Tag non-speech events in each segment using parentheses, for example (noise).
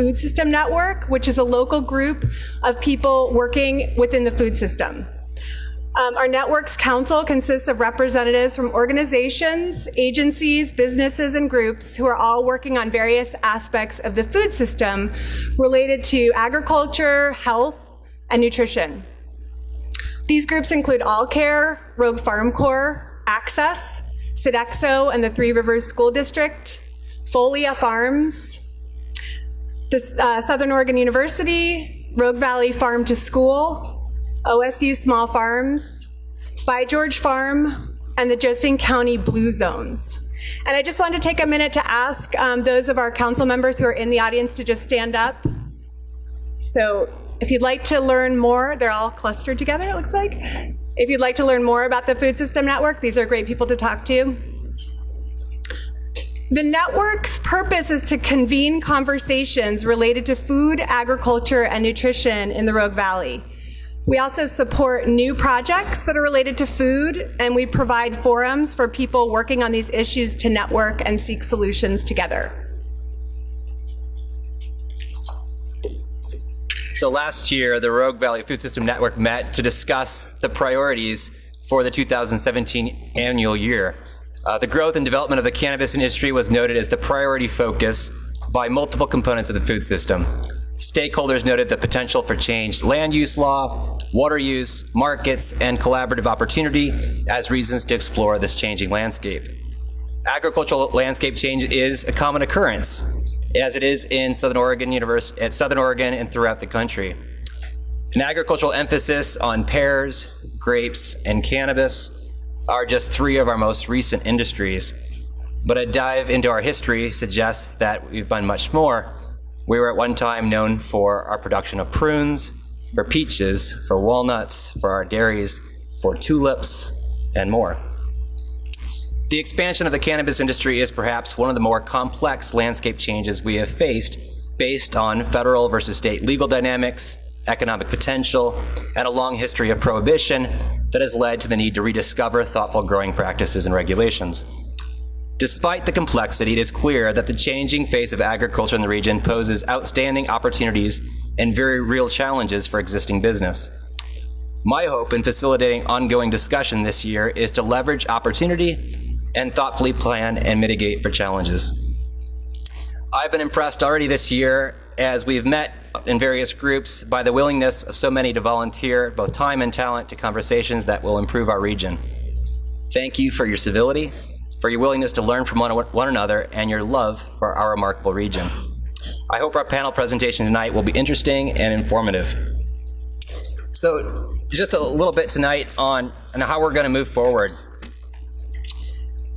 Food System Network, which is a local group of people working within the food system. Um, our network's council consists of representatives from organizations, agencies, businesses, and groups who are all working on various aspects of the food system related to agriculture, health, and nutrition. These groups include All Care, Rogue Farm Corps, Access, Sodexo and the Three Rivers School District, Folia Farms, the uh, Southern Oregon University, Rogue Valley Farm to School, OSU Small Farms, By George Farm, and the Josephine County Blue Zones. And I just wanted to take a minute to ask um, those of our council members who are in the audience to just stand up. So if you'd like to learn more, they're all clustered together, it looks like. If you'd like to learn more about the Food System Network, these are great people to talk to. The network's purpose is to convene conversations related to food, agriculture, and nutrition in the Rogue Valley. We also support new projects that are related to food, and we provide forums for people working on these issues to network and seek solutions together. So last year, the Rogue Valley Food System Network met to discuss the priorities for the 2017 annual year. Uh, the growth and development of the cannabis industry was noted as the priority focus by multiple components of the food system. Stakeholders noted the potential for changed land use law, water use, markets, and collaborative opportunity as reasons to explore this changing landscape. Agricultural landscape change is a common occurrence, as it is in Southern Oregon University, at Southern Oregon and throughout the country. An agricultural emphasis on pears, grapes, and cannabis are just three of our most recent industries. But a dive into our history suggests that we've done much more we were at one time known for our production of prunes, for peaches, for walnuts, for our dairies, for tulips, and more. The expansion of the cannabis industry is perhaps one of the more complex landscape changes we have faced based on federal versus state legal dynamics, economic potential, and a long history of prohibition that has led to the need to rediscover thoughtful growing practices and regulations. Despite the complexity, it is clear that the changing face of agriculture in the region poses outstanding opportunities and very real challenges for existing business. My hope in facilitating ongoing discussion this year is to leverage opportunity and thoughtfully plan and mitigate for challenges. I've been impressed already this year as we've met in various groups by the willingness of so many to volunteer both time and talent to conversations that will improve our region. Thank you for your civility for your willingness to learn from one, one another, and your love for our remarkable region. I hope our panel presentation tonight will be interesting and informative. So just a little bit tonight on, on how we're going to move forward.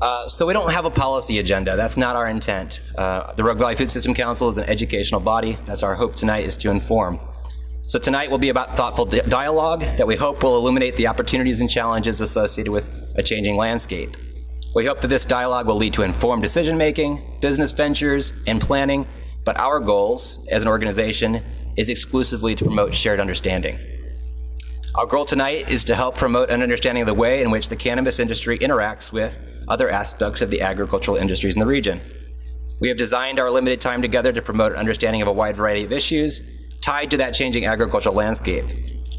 Uh, so we don't have a policy agenda. That's not our intent. Uh, the Rogue Valley Food System Council is an educational body. That's our hope tonight is to inform. So tonight will be about thoughtful di dialogue that we hope will illuminate the opportunities and challenges associated with a changing landscape. We hope that this dialogue will lead to informed decision making, business ventures, and planning, but our goals as an organization is exclusively to promote shared understanding. Our goal tonight is to help promote an understanding of the way in which the cannabis industry interacts with other aspects of the agricultural industries in the region. We have designed our limited time together to promote an understanding of a wide variety of issues tied to that changing agricultural landscape.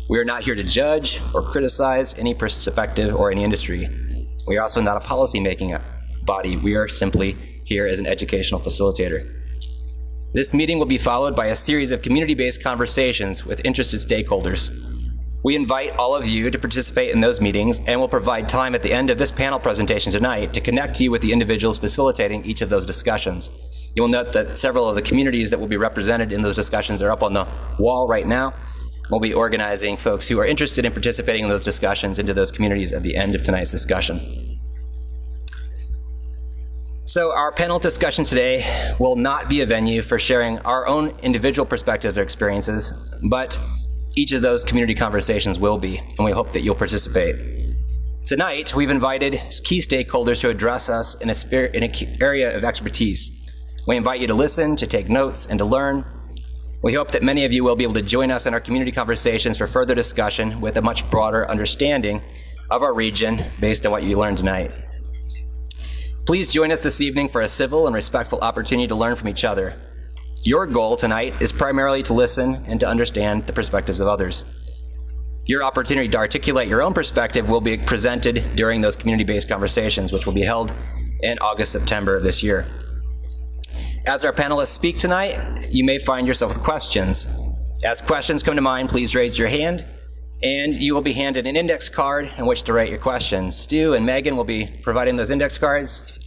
We are not here to judge or criticize any perspective or any industry. We are also not a policy-making body. We are simply here as an educational facilitator. This meeting will be followed by a series of community-based conversations with interested stakeholders. We invite all of you to participate in those meetings and will provide time at the end of this panel presentation tonight to connect you with the individuals facilitating each of those discussions. You will note that several of the communities that will be represented in those discussions are up on the wall right now. We'll be organizing folks who are interested in participating in those discussions into those communities at the end of tonight's discussion. So our panel discussion today will not be a venue for sharing our own individual perspectives or experiences, but each of those community conversations will be, and we hope that you'll participate. Tonight, we've invited key stakeholders to address us in, a spirit in an area of expertise. We invite you to listen, to take notes, and to learn, we hope that many of you will be able to join us in our community conversations for further discussion with a much broader understanding of our region based on what you learned tonight. Please join us this evening for a civil and respectful opportunity to learn from each other. Your goal tonight is primarily to listen and to understand the perspectives of others. Your opportunity to articulate your own perspective will be presented during those community-based conversations, which will be held in August, September of this year. As our panelists speak tonight, you may find yourself with questions. As questions come to mind, please raise your hand, and you will be handed an index card in which to write your questions. Stu and Megan will be providing those index cards.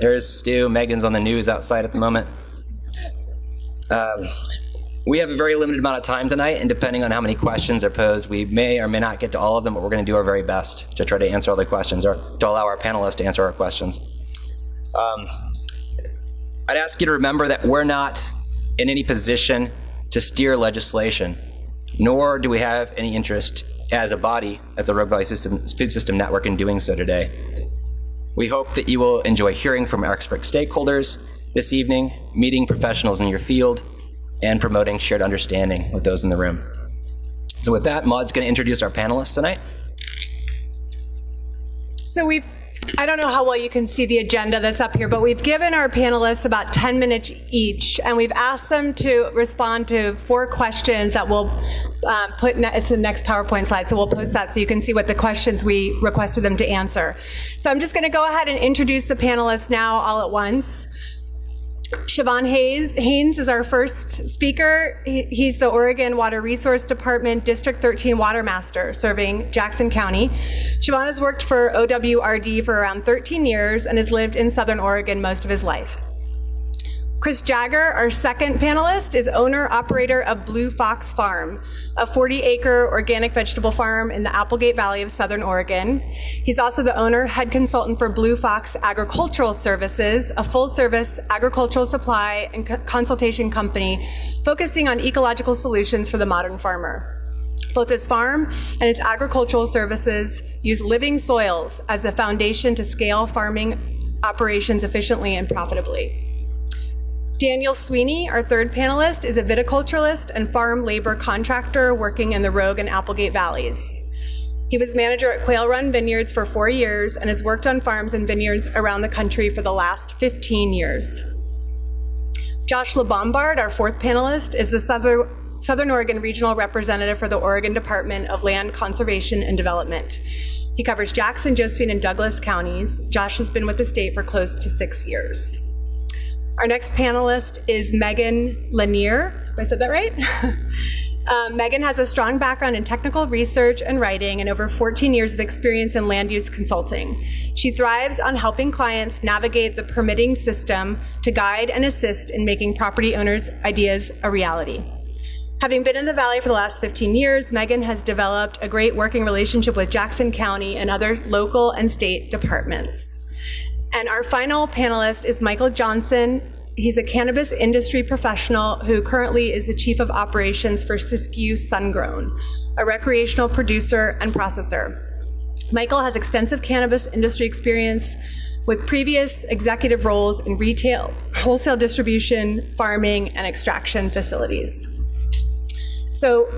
There's Stu. Megan's on the news outside at the moment. Um, we have a very limited amount of time tonight, and depending on how many questions are posed, we may or may not get to all of them, but we're going to do our very best to try to answer all the questions or to allow our panelists to answer our questions. Um, I'd ask you to remember that we're not in any position to steer legislation, nor do we have any interest as a body, as the Rogue Valley System, Food System Network, in doing so today. We hope that you will enjoy hearing from our expert stakeholders this evening, meeting professionals in your field, and promoting shared understanding with those in the room. So with that, Maud's going to introduce our panelists tonight. So we've, I don't know how well you can see the agenda that's up here, but we've given our panelists about 10 minutes each, and we've asked them to respond to four questions that we'll um, put, it's the next PowerPoint slide, so we'll post that so you can see what the questions we requested them to answer. So I'm just going to go ahead and introduce the panelists now all at once. Siobhan Hayes, Haynes is our first speaker. He, he's the Oregon Water Resource Department District 13 Water Master serving Jackson County. Siobhan has worked for OWRD for around 13 years and has lived in Southern Oregon most of his life. Chris Jagger, our second panelist, is owner operator of Blue Fox Farm, a 40 acre organic vegetable farm in the Applegate Valley of Southern Oregon. He's also the owner, head consultant for Blue Fox Agricultural Services, a full service agricultural supply and co consultation company focusing on ecological solutions for the modern farmer. Both his farm and his agricultural services use living soils as the foundation to scale farming operations efficiently and profitably. Daniel Sweeney, our third panelist, is a viticulturalist and farm labor contractor working in the Rogue and Applegate valleys. He was manager at Quail Run Vineyards for four years and has worked on farms and vineyards around the country for the last 15 years. Josh LeBombard, our fourth panelist, is the Southern, Southern Oregon Regional Representative for the Oregon Department of Land Conservation and Development. He covers Jackson, Josephine, and Douglas counties. Josh has been with the state for close to six years. Our next panelist is Megan Lanier. I said that right? um, (laughs) Megan has a strong background in technical research and writing and over 14 years of experience in land use consulting. She thrives on helping clients navigate the permitting system to guide and assist in making property owners' ideas a reality. Having been in the Valley for the last 15 years, Megan has developed a great working relationship with Jackson County and other local and state departments. And our final panelist is Michael Johnson. He's a cannabis industry professional who currently is the chief of operations for Siskiyou Sungrown, a recreational producer and processor. Michael has extensive cannabis industry experience with previous executive roles in retail, wholesale distribution, farming, and extraction facilities. So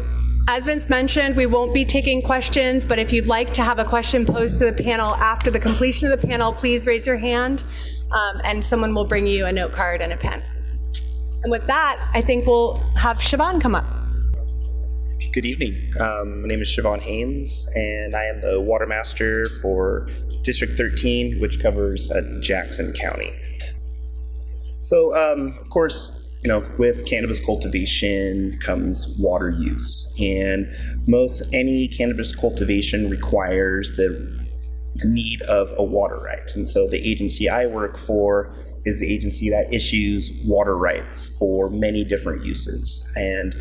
as Vince mentioned, we won't be taking questions, but if you'd like to have a question posed to the panel after the completion of the panel, please raise your hand um, and someone will bring you a note card and a pen. And with that, I think we'll have Siobhan come up. Good evening. Um, my name is Siobhan Haynes, and I am the Water Master for District 13, which covers uh, Jackson County. So, um, of course, you know, with cannabis cultivation comes water use, and most any cannabis cultivation requires the need of a water right. And so the agency I work for is the agency that issues water rights for many different uses. And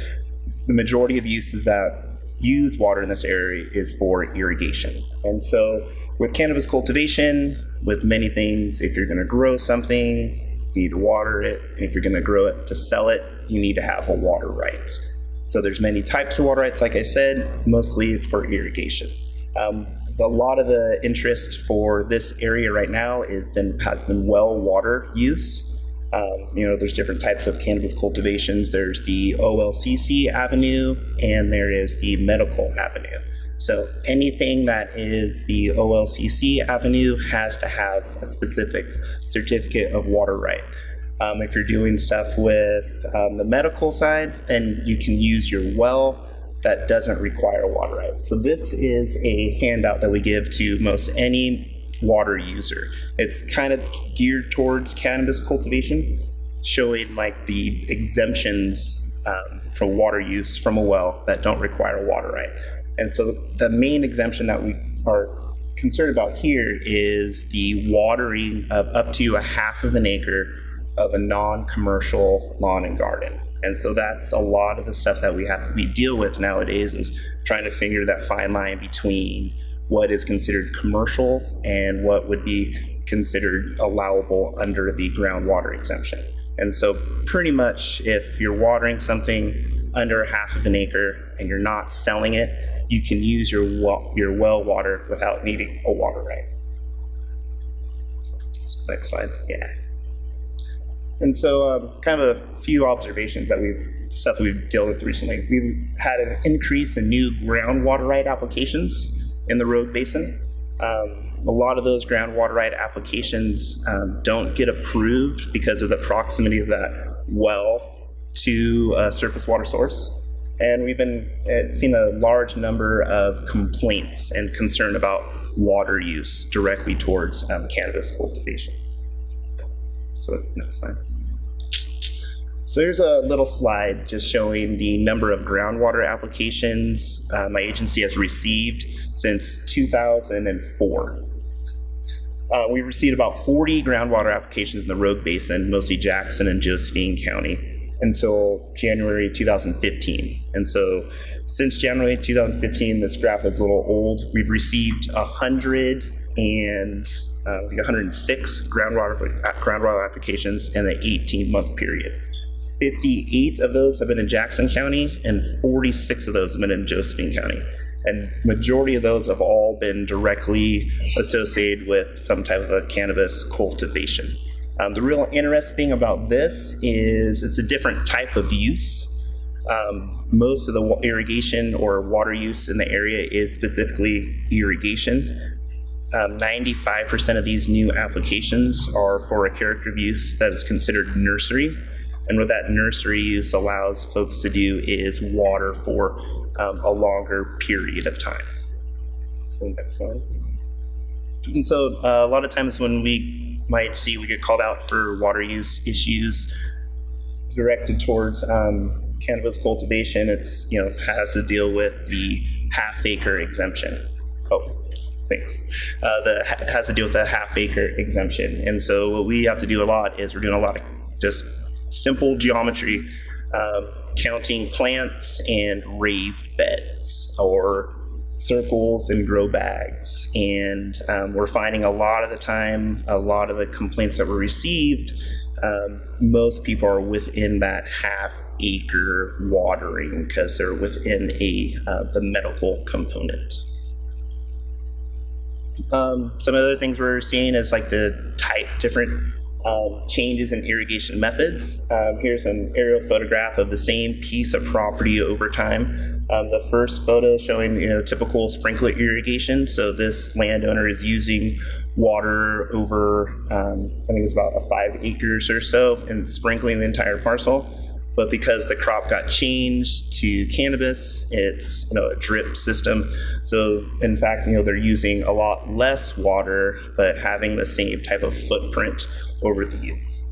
the majority of uses that use water in this area is for irrigation. And so with cannabis cultivation, with many things, if you're going to grow something, you need to water it. And if you're going to grow it to sell it, you need to have a water right. So there's many types of water rights, like I said. Mostly it's for irrigation. Um, a lot of the interest for this area right now is been has been well water use. Um, you know, there's different types of cannabis cultivations. There's the OLCC avenue, and there is the medical avenue. So anything that is the OLCC avenue has to have a specific certificate of water right. Um, if you're doing stuff with um, the medical side, then you can use your well that doesn't require water right. So this is a handout that we give to most any water user. It's kind of geared towards cannabis cultivation, showing like the exemptions um, for water use from a well that don't require water right. And so the main exemption that we are concerned about here is the watering of up to a half of an acre of a non-commercial lawn and garden. And so that's a lot of the stuff that we have we deal with nowadays is trying to figure that fine line between what is considered commercial and what would be considered allowable under the groundwater exemption. And so pretty much if you're watering something under half of an acre and you're not selling it, you can use your well, your well water without needing a water right. So next slide. Yeah. And so, um, kind of a few observations that we've stuff we've dealt with recently. We've had an increase in new groundwater right applications in the Rogue Basin. Um, a lot of those groundwater right applications um, don't get approved because of the proximity of that well to a surface water source. And we've been uh, seeing a large number of complaints and concern about water use directly towards um, cannabis cultivation. So next slide. So here's a little slide just showing the number of groundwater applications uh, my agency has received since 2004. Uh, we received about 40 groundwater applications in the Rogue Basin, mostly Jackson and Josephine County, until January 2015. And so since January 2015, this graph is a little old. We've received 100 and uh, 106 groundwater, groundwater applications in the 18 month period. 58 of those have been in Jackson County and 46 of those have been in Josephine County. And majority of those have all been directly associated with some type of a cannabis cultivation. Um, the real interesting thing about this is it's a different type of use. Um, most of the irrigation or water use in the area is specifically irrigation. 95% um, of these new applications are for a character of use that is considered nursery. And what that nursery use allows folks to do is water for um, a longer period of time. So next slide. And so uh, a lot of times when we might see we get called out for water use issues directed towards um, cannabis cultivation, it's you know has to deal with the half acre exemption. Oh, thanks. Uh, the has to deal with the half acre exemption, and so what we have to do a lot is we're doing a lot of just simple geometry, um, counting plants and raised beds or circles and grow bags. And um, we're finding a lot of the time, a lot of the complaints that were received, um, most people are within that half acre watering because they're within a uh, the medical component. Um, some other things we're seeing is like the type different um, changes in irrigation methods. Um, here's an aerial photograph of the same piece of property over time. Um, the first photo showing you know typical sprinkler irrigation. So this landowner is using water over um, I think it's about a five acres or so and sprinkling the entire parcel. But because the crop got changed to cannabis, it's you know a drip system. So in fact, you know they're using a lot less water, but having the same type of footprint over the use.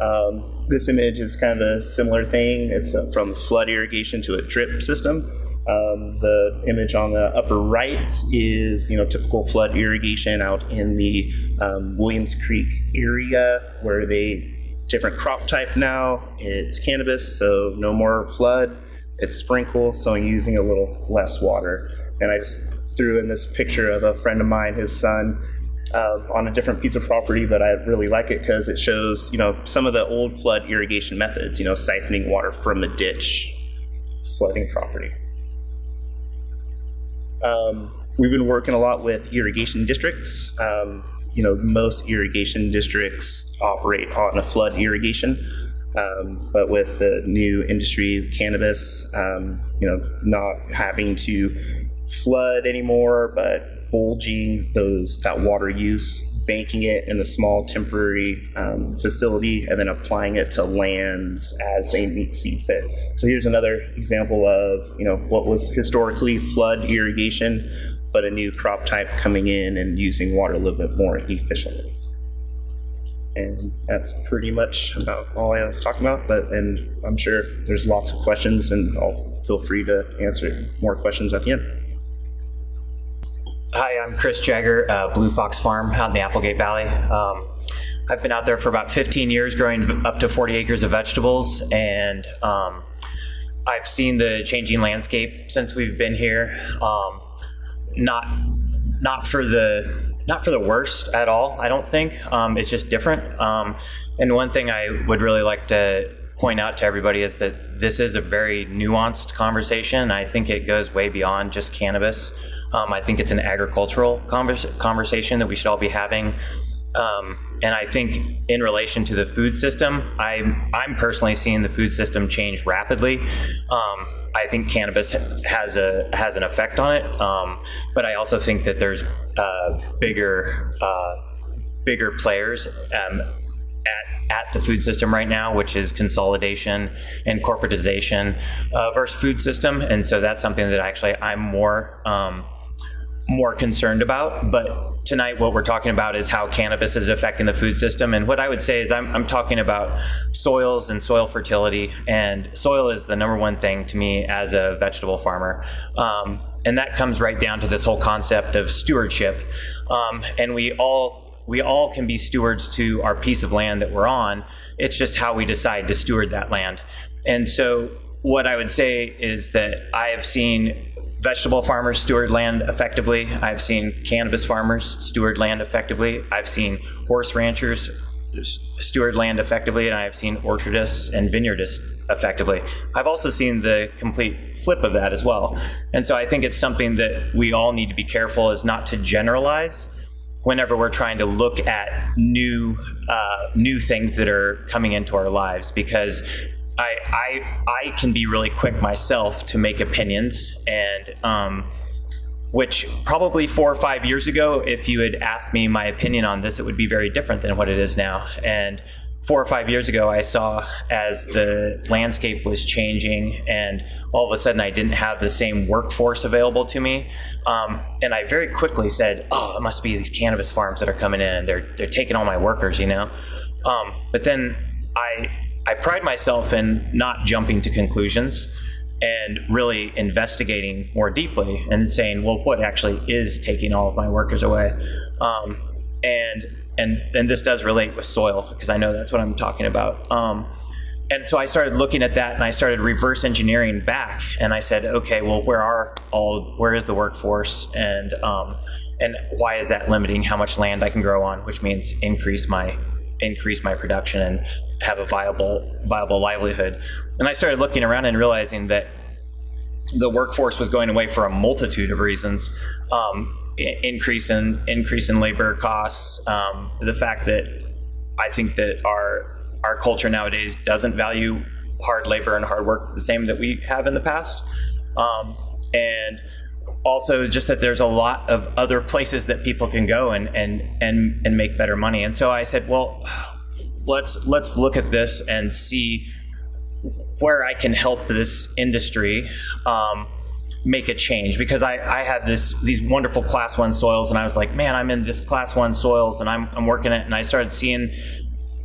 Um, this image is kind of a similar thing. It's from flood irrigation to a drip system. Um, the image on the upper right is, you know, typical flood irrigation out in the um, Williams Creek area where they different crop type now. It's cannabis, so no more flood. It's sprinkle, so I'm using a little less water. And I just threw in this picture of a friend of mine, his son, um, on a different piece of property, but I really like it because it shows, you know, some of the old flood irrigation methods, you know, siphoning water from a ditch, flooding property. Um, we've been working a lot with irrigation districts. Um, you know, most irrigation districts operate on a flood irrigation. Um, but with the new industry, cannabis, um, you know, not having to flood anymore, but bulging those that water use banking it in a small temporary um, facility and then applying it to lands as they meet see fit. So here's another example of you know what was historically flood irrigation, but a new crop type coming in and using water a little bit more efficiently. And that's pretty much about all I was talking about. But and I'm sure there's lots of questions, and I'll feel free to answer more questions at the end. Hi, I'm Chris Jagger, uh, Blue Fox Farm out in the Applegate Valley. Um, I've been out there for about 15 years growing up to 40 acres of vegetables, and um, I've seen the changing landscape since we've been here. Um, not not for the not for the worst at all. I don't think um, it's just different. Um, and one thing I would really like to point out to everybody is that this is a very nuanced conversation. I think it goes way beyond just cannabis. Um, I think it's an agricultural convers- conversation that we should all be having. Um, and I think in relation to the food system, I'm, I'm personally seeing the food system change rapidly. Um, I think cannabis has a has an effect on it, um, but I also think that there's uh, bigger uh, bigger players um, at, at the food system right now, which is consolidation and corporatization of our food system, and so that's something that actually I'm more um, more concerned about. But tonight, what we're talking about is how cannabis is affecting the food system. And what I would say is, I'm, I'm talking about soils and soil fertility. And soil is the number one thing to me as a vegetable farmer. Um, and that comes right down to this whole concept of stewardship. Um, and we all we all can be stewards to our piece of land that we're on. It's just how we decide to steward that land. And so, what I would say is that I have seen vegetable farmers steward land effectively. I've seen cannabis farmers steward land effectively. I've seen horse ranchers steward land effectively, and I've seen orchardists and vineyardists effectively. I've also seen the complete flip of that as well. And so I think it's something that we all need to be careful is not to generalize whenever we're trying to look at new uh, new things that are coming into our lives because I, I I can be really quick myself to make opinions and um, which probably four or five years ago if you had asked me my opinion on this it would be very different than what it is now. And four or five years ago, I saw as the landscape was changing, and all of a sudden I didn't have the same workforce available to me. Um, and I very quickly said, "Oh, it must be these cannabis farms that are coming in, and they're they're taking all my workers," you know. Um, but then I I pride myself in not jumping to conclusions and really investigating more deeply and saying, well, what actually is taking all of my workers away? Um, and and and this does relate with soil because I know that's what I'm talking about. Um, and so I started looking at that, and I started reverse engineering back, and I said, okay, well, where are all? Where is the workforce, and um, and why is that limiting how much land I can grow on? Which means increase my increase my production and have a viable viable livelihood. And I started looking around and realizing that the workforce was going away for a multitude of reasons. Um, increase in increase in labor costs, um, the fact that I think that our our culture nowadays doesn't value hard labor and hard work the same that we have in the past, um, and also just that there's a lot of other places that people can go and and and and make better money. And so I said, well, let's let's look at this and see where I can help this industry. Um, make a change because I, I had this these wonderful class one soils and I was like, man, I'm in this class one soils and I'm, I'm working it and I started seeing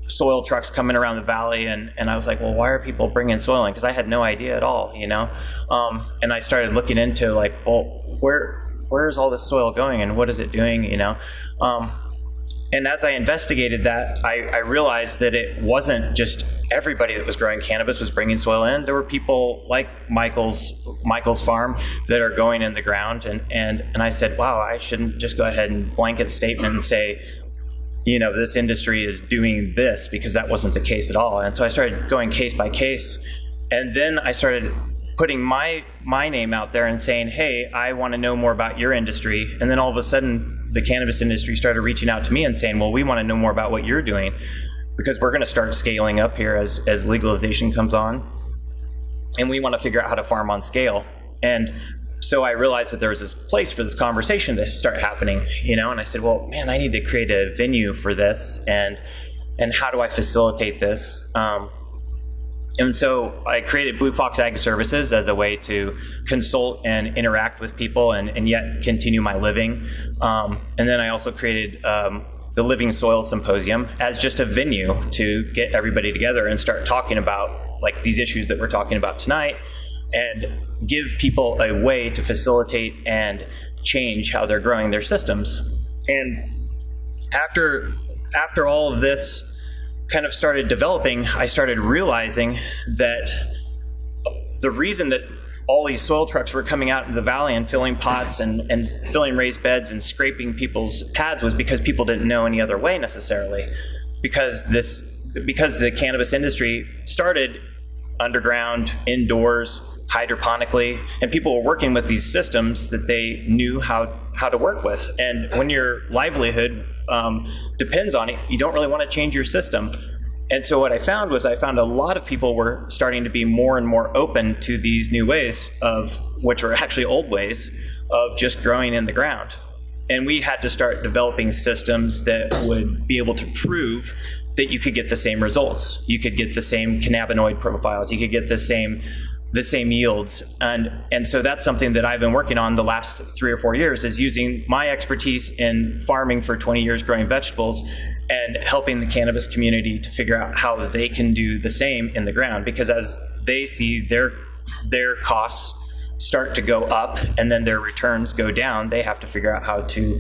soil trucks coming around the valley and, and I was like, well, why are people bringing soil in? Because I had no idea at all, you know? Um, and I started looking into like, well, where where is all this soil going and what is it doing, you know? Um, and as I investigated that, I, I, realized that it wasn't just everybody that was growing cannabis was bringing soil in. There were people like Michael's Michael's farm that are going in the ground, and and and I said, wow, I shouldn't just go ahead and blanket statement and say, you know, this industry is doing this because that wasn't the case at all. And so I started going case by case, and then I started putting my my name out there and saying, hey, I want to know more about your industry, and then all of a sudden the cannabis industry started reaching out to me and saying, well, we want to know more about what you're doing because we're going to start scaling up here as, as legalization comes on. And we want to figure out how to farm on scale. And so I realized that there was this place for this conversation to start happening, you know, and I said, well, man, I need to create a venue for this, and and how do I facilitate this? Um, and so I created Blue Fox Ag Services as a way to consult and interact with people and, and yet continue my living. Um, and then I also created um, the Living Soil Symposium as just a venue to get everybody together and start talking about like these issues that we're talking about tonight and give people a way to facilitate and change how they're growing their systems. And after after all of this kind of started developing, I started realizing that the reason that all these soil trucks were coming out into the valley and filling pots and, and filling raised beds and scraping people's pads was because people didn't know any other way necessarily. Because this because the cannabis industry started underground, indoors, hydroponically, and people were working with these systems that they knew how how to work with. And when your livelihood um, depends on it, you don't really want to change your system. And so what I found was I found a lot of people were starting to be more and more open to these new ways of, which were actually old ways, of just growing in the ground. And we had to start developing systems that would be able to prove that you could get the same results. You could get the same cannabinoid profiles. You could get the same the same yields. And, and so that's something that I've been working on the last three or four years is using my expertise in farming for 20 years growing vegetables and helping the cannabis community to figure out how they can do the same in the ground. Because as they see their, their costs start to go up and then their returns go down, they have to figure out how to,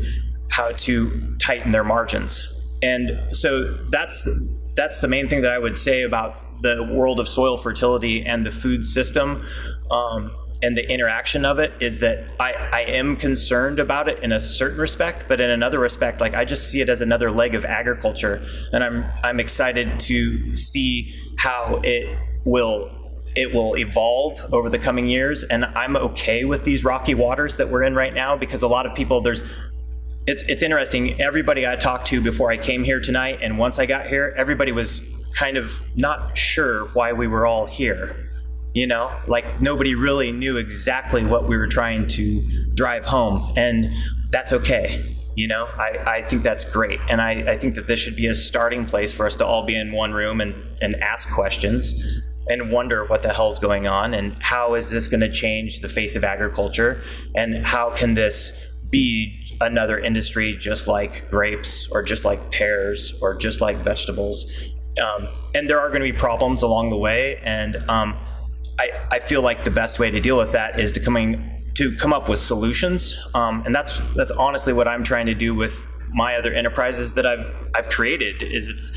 how to tighten their margins. And so that's, that's the main thing that I would say about the world of soil fertility and the food system um, and the interaction of it is that I, I am concerned about it in a certain respect, but in another respect, like I just see it as another leg of agriculture, and I'm I'm excited to see how it will it will evolve over the coming years, and I'm okay with these rocky waters that we're in right now because a lot of people there's it's it's interesting. Everybody I talked to before I came here tonight, and once I got here, everybody was kind of not sure why we were all here. You know, like nobody really knew exactly what we were trying to drive home, and that's okay. You know, I, I think that's great. And I, I think that this should be a starting place for us to all be in one room and, and ask questions and wonder what the hell's going on and how is this going to change the face of agriculture and how can this be another industry just like grapes or just like pears or just like vegetables um, and there are going to be problems along the way. And um, I, I feel like the best way to deal with that is to coming to come up with solutions. Um, and that's that's honestly what I'm trying to do with my other enterprises that I've I've created. Is it's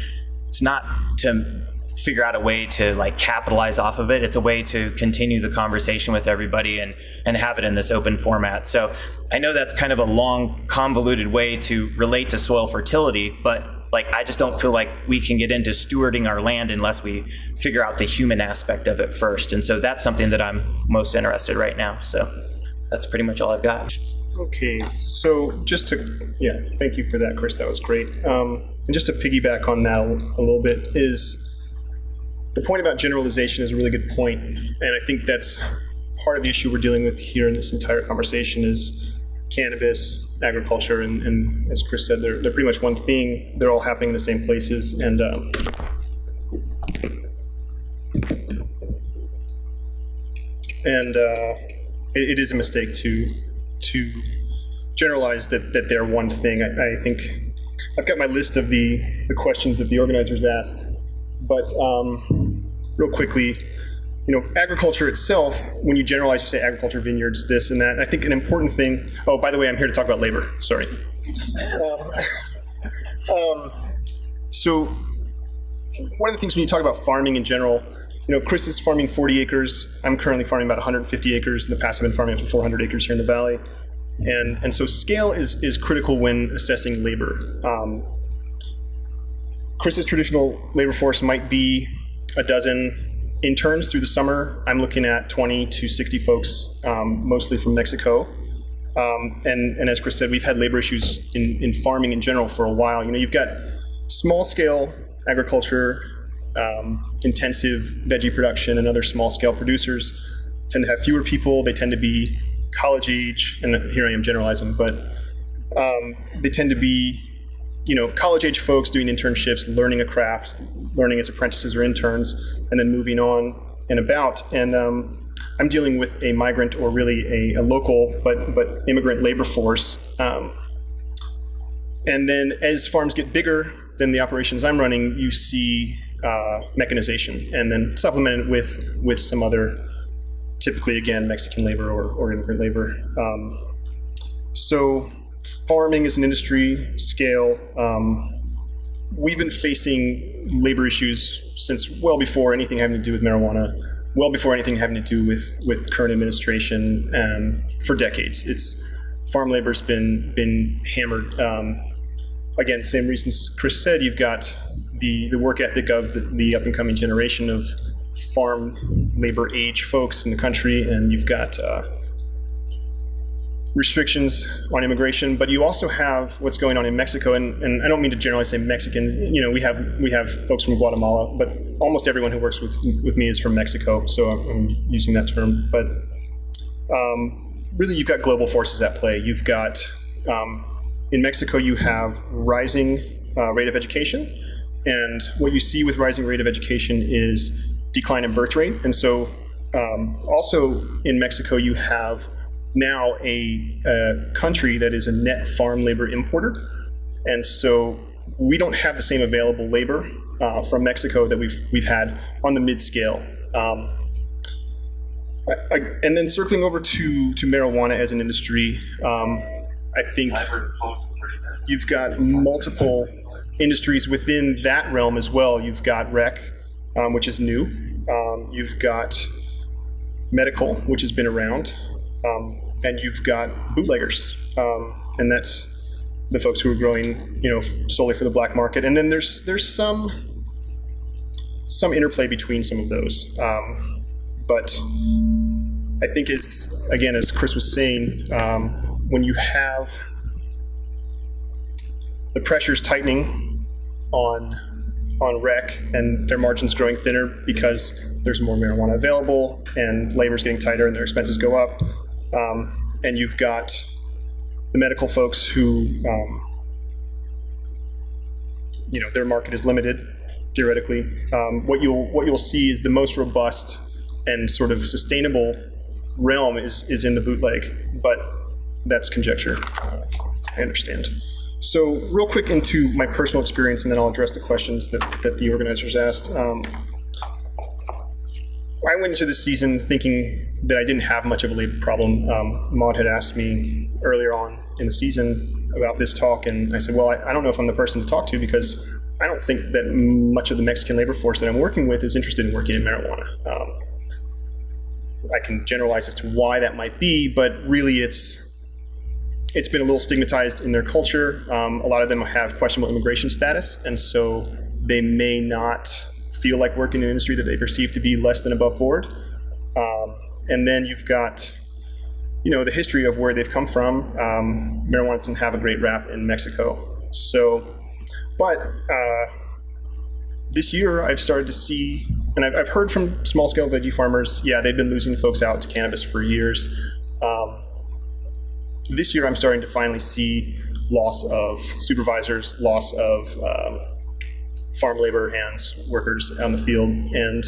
it's not to figure out a way to like capitalize off of it. It's a way to continue the conversation with everybody and and have it in this open format. So I know that's kind of a long, convoluted way to relate to soil fertility, but like I just don't feel like we can get into stewarding our land unless we figure out the human aspect of it first. And so that's something that I'm most interested right now. So that's pretty much all I've got. Okay, so just to, yeah, thank you for that, Chris. That was great. Um, and just to piggyback on that a little bit is the point about generalization is a really good point, and I think that's part of the issue we're dealing with here in this entire conversation is cannabis, agriculture, and, and, as Chris said, they're, they're pretty much one thing. They're all happening in the same places, and um, and uh, it, it is a mistake to to generalize that that they're one thing. I, I, think I've got my list of the the questions that the organizers asked, but um, real quickly you know, agriculture itself, when you generalize, you say agriculture, vineyards, this and that. I think an important thing. Oh, by the way, I'm here to talk about labor. Sorry. Um, (laughs) um, so, one of the things when you talk about farming in general, you know, Chris is farming 40 acres. I'm currently farming about 150 acres. In the past, I've been farming up to 400 acres here in the valley. And, and so scale is, is critical when assessing labor. Um, Chris's traditional labor force might be a dozen, interns through the summer, I'm looking at 20 to 60 folks, um, mostly from Mexico. Um, and, and as Chris said, we've had labor issues in, in farming in general for a while. You know, you've got small scale agriculture, um, intensive veggie production, and other small scale producers tend to have fewer people. They tend to be college age, and here I am generalizing, but um, they tend to be, you know, college age folks doing internships, learning a craft, learning as apprentices or interns, and then moving on and about. And um, I'm dealing with a migrant or really a, a local but but immigrant labor force. Um, and then as farms get bigger than the operations I'm running, you see uh, mechanization, and then supplemented with with some other, typically again Mexican labor or, or immigrant labor. Um, so farming is an industry scale. Um, we've been facing labor issues since well before anything having to do with marijuana, well before anything having to do with with current administration, and for decades. It's farm labor's been been hammered. Um, again, same reasons Chris said. You've got the the work ethic of the, the up and coming generation of farm labor age folks in the country, and you've got uh, restrictions on immigration, but you also have what's going on in Mexico, and, and I don't mean to generally say Mexicans. You know, we have we have folks from Guatemala, but almost everyone who works with with me is from Mexico, so I'm using that term. But um, really, you've got global forces at play. You've got um, in Mexico, you have rising uh, rate of education, and what you see with rising rate of education is decline in birth rate, and so um, also in Mexico, you have now a, a, country that is a net farm labor importer. And so we don't have the same available labor uh, from Mexico that we've, we've had on the mid scale. Um, and then circling over to, to marijuana as an industry, um, I think you've got multiple industries within that realm as well. You've got rec, um, which is new. Um, you've got medical, which has been around. Um, and you've got bootleggers, um, and that's the folks who are growing, you know, solely for the black market. And then there's there's some some interplay between some of those, um, but I think is again as Chris was saying, um, when you have the pressures tightening on on rec and their margins growing thinner because there's more marijuana available and labor's getting tighter and their expenses go up um, and you've got the medical folks who, um, you know, their market is limited theoretically. Um, what you'll what you'll see is the most robust and sort of sustainable realm is is in the bootleg, but that's conjecture. I understand. So real quick into my personal experience, and then I'll address the questions that, that the organizers asked. I went into this season thinking that I didn't have much of a labor problem. Um, Maud had asked me earlier on in the season about this talk, and I said, well, I, I, don't know if I'm the person to talk to because I don't think that much of the Mexican labor force that I'm working with is interested in working in marijuana. Um, I can generalize as to why that might be, but really it's it's been a little stigmatized in their culture. Um, a lot of them have questionable immigration status, and so they may not feel like working in an industry that they perceive to be less than above board. Um, and then you've got, you know, the history of where they've come from. Um, marijuana doesn't have a great rap in Mexico. So, but uh, this year I've started to see, and I've, I've heard from small scale veggie farmers, yeah, they've been losing folks out to cannabis for years. Um, this year I'm starting to finally see loss of supervisors, loss of um, farm labor hands, workers on the field, and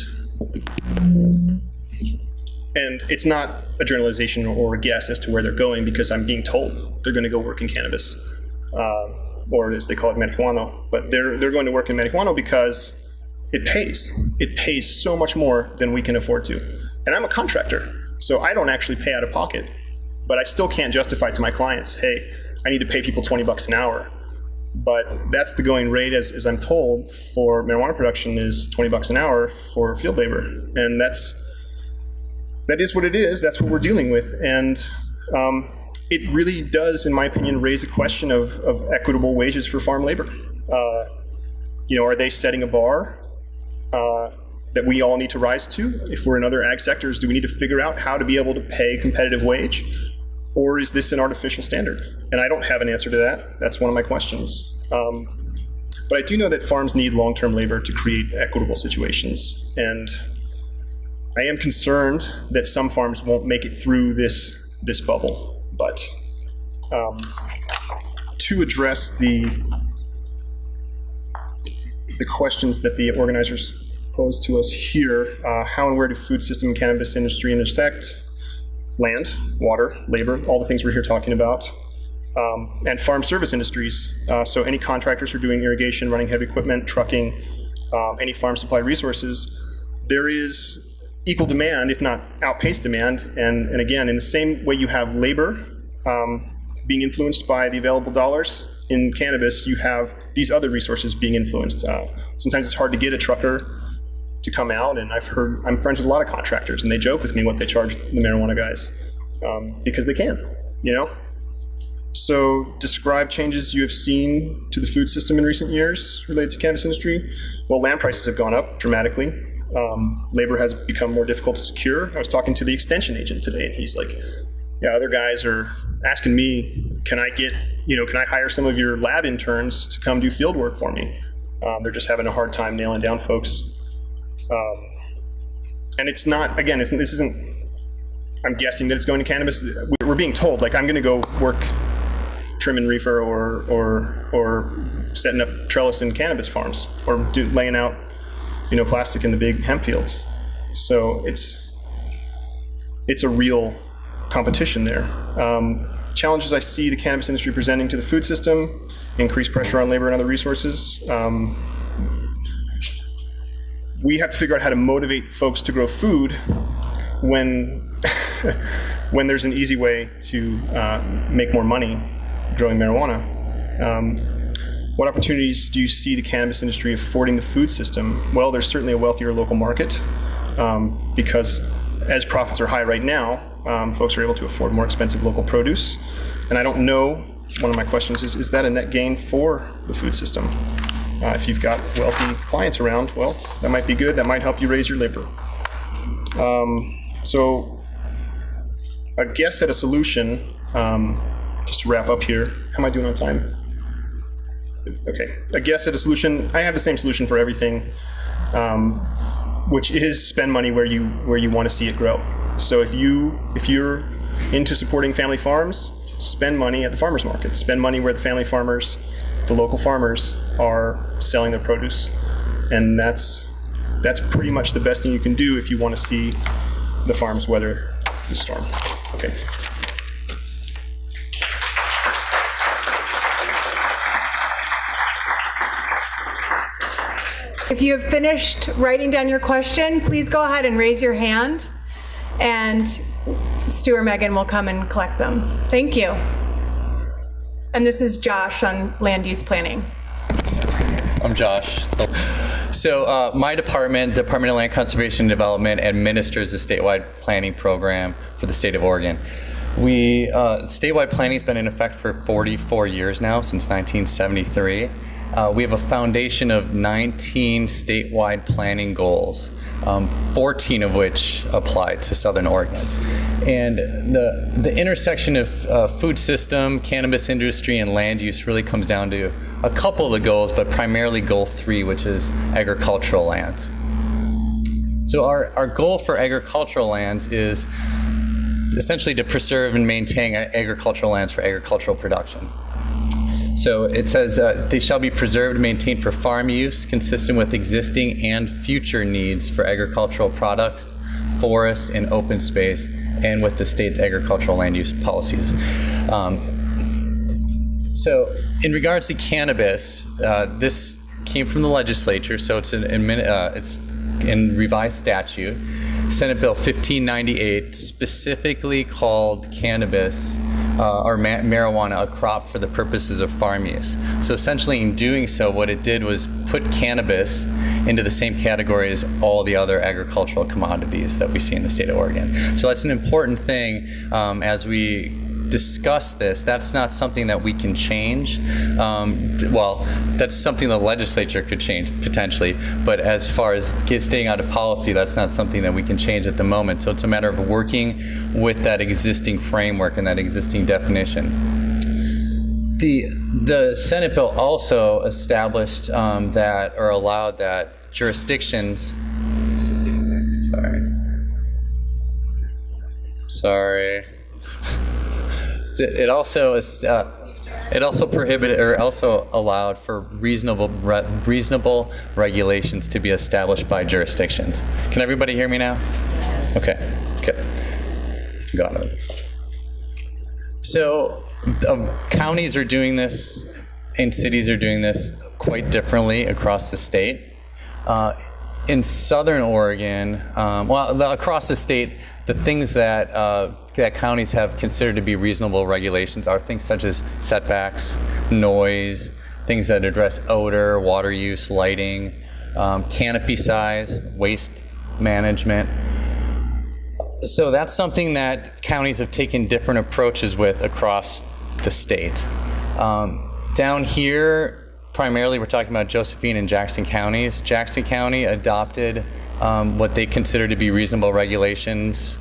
and it's not a generalization or a guess as to where they're going because I'm being told they're going to go work in cannabis, uh, or as they call it, marijuana. But they're they're going to work in marijuana because it pays. It pays so much more than we can afford to. And I'm a contractor, so I don't actually pay out of pocket. But I still can't justify to my clients, hey, I need to pay people 20 bucks an hour but that's the going rate, as, as I'm told, for marijuana production is 20 bucks an hour for field labor, and that's that is what it is. That's what we're dealing with, and um, it really does, in my opinion, raise a question of, of equitable wages for farm labor. Uh, you know, are they setting a bar uh, that we all need to rise to? If we're in other ag sectors, do we need to figure out how to be able to pay competitive wage? Or is this an artificial standard? And I don't have an answer to that. That's one of my questions. Um, but I do know that farms need long-term labor to create equitable situations. And I am concerned that some farms won't make it through this this bubble. But um, to address the the questions that the organizers posed to us here, uh, how and where do food system and cannabis industry intersect? Land, water, labor, all the things we're here talking about. Um, and farm service industries. Uh, so any contractors who are doing irrigation, running heavy equipment, trucking, um, any farm supply resources, there is equal demand, if not outpaced demand. And, and again, in the same way you have labor um, being influenced by the available dollars, in cannabis, you have these other resources being influenced. Uh, sometimes it's hard to get a trucker to come out, and I've heard, I'm friends with a lot of contractors, and they joke with me what they charge the marijuana guys um, because they can, you know? So describe changes you have seen to the food system in recent years related to cannabis industry. Well, land prices have gone up dramatically. Um, labor has become more difficult to secure. I was talking to the extension agent today, and he's like, yeah, other guys are asking me, can I get, you know, can I hire some of your lab interns to come do field work for me? Um, they're just having a hard time nailing down folks. Um, and it's not, again, it's, this isn't, I'm guessing that it's going to cannabis. We're being told, like, I'm going to go work trimming reefer or, or, or setting up trellis in cannabis farms or do, laying out, you know, plastic in the big hemp fields. So it's, it's a real competition there. Um, challenges I see the cannabis industry presenting to the food system, increased pressure on labor and other resources. Um, we have to figure out how to motivate folks to grow food when (laughs) when there's an easy way to uh, make more money growing marijuana. Um, what opportunities do you see the cannabis industry affording the food system? Well, there's certainly a wealthier local market um, because as profits are high right now, um, folks are able to afford more expensive local produce. And I don't know, one of my questions is, is that a net gain for the food system? Uh, if you've got wealthy clients around, well, that might be good. That might help you raise your labor. Um, so a guess at a solution, um, just to wrap up here, how am I doing on time? Okay, a guess at a solution, I have the same solution for everything, um, which is spend money where you, where you want to see it grow. So if you if you're into supporting family farms, spend money at the farmers market. Spend money where the family farmers, the local farmers, are selling their produce, and that's that's pretty much the best thing you can do if you want to see the farms weather the storm. Okay. If you have finished writing down your question, please go ahead and raise your hand, and Stu or Megan will come and collect them. Thank you. And this is Josh on land use planning. I'm Josh. So uh, my department, Department of Land Conservation and Development, administers the statewide planning program for the state of Oregon. We uh, statewide planning has been in effect for 44 years now, since 1973. Uh, we have a foundation of 19 statewide planning goals, um, 14 of which apply to Southern Oregon. And the, the intersection of uh, food system, cannabis industry, and land use really comes down to a couple of the goals, but primarily goal three, which is agricultural lands. So our, our goal for agricultural lands is essentially to preserve and maintain agricultural lands for agricultural production. So it says uh, they shall be preserved and maintained for farm use, consistent with existing and future needs for agricultural products, forest, and open space, and with the state's agricultural land use policies. Um, so in regards to cannabis, uh, this came from the legislature, so it's an uh, it's in revised statute. Senate Bill 1598 specifically called cannabis uh, or ma marijuana a crop for the purposes of farm use. So essentially in doing so, what it did was put cannabis into the same category as all the other agricultural commodities that we see in the state of Oregon. So that's an important thing um, as we discuss this, that's not something that we can change. Um, well, that's something the legislature could change potentially, but as far as staying out of policy, that's not something that we can change at the moment. So it's a matter of working with that existing framework and that existing definition. The, the Senate bill also established um, that or allowed that jurisdictions, sorry, sorry, It also is. Uh, it also prohibited or also allowed for reasonable re- reasonable regulations to be established by jurisdictions. Can everybody hear me now? Okay. Okay. Got it. So, um, counties are doing this, and cities are doing this quite differently across the state. Uh, in Southern Oregon, um, well, the, across the state, the things that uh, that counties have considered to be reasonable regulations are things such as setbacks, noise, things that address odor, water use, lighting, um, canopy size, waste management. So that's something that counties have taken different approaches with across the state. Um, down here, primarily we're talking about Josephine and Jackson counties. Jackson County adopted um, what they consider to be reasonable regulations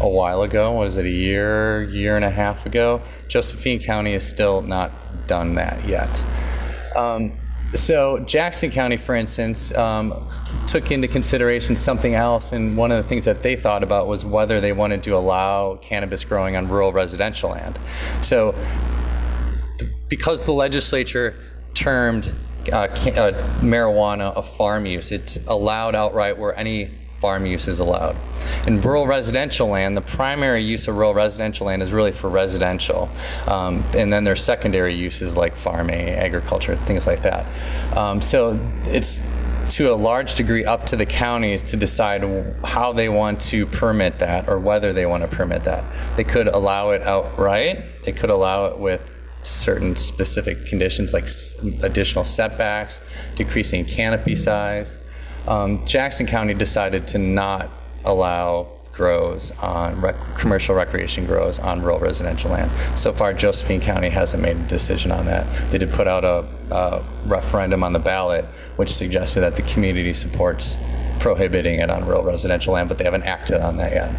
a while ago. Was it a year, year and a half ago? Josephine County has still not done that yet. Um, so Jackson County, for instance, um, took into consideration something else, and one of the things that they thought about was whether they wanted to allow cannabis growing on rural residential land. So because the legislature termed uh, uh, marijuana a farm use, it's allowed outright where any farm use is allowed. In rural residential land, the primary use of rural residential land is really for residential. Um, and then there's secondary uses like farming, agriculture, things like that. Um, so it's to a large degree up to the counties to decide how they want to permit that or whether they want to permit that. They could allow it outright, they could allow it with certain specific conditions like additional setbacks, decreasing canopy size. Um, Jackson County decided to not allow grows on rec- commercial recreation grows on rural residential land. So far, Josephine County hasn't made a decision on that. They did put out a, a referendum on the ballot, which suggested that the community supports prohibiting it on rural residential land, but they haven't acted on that yet.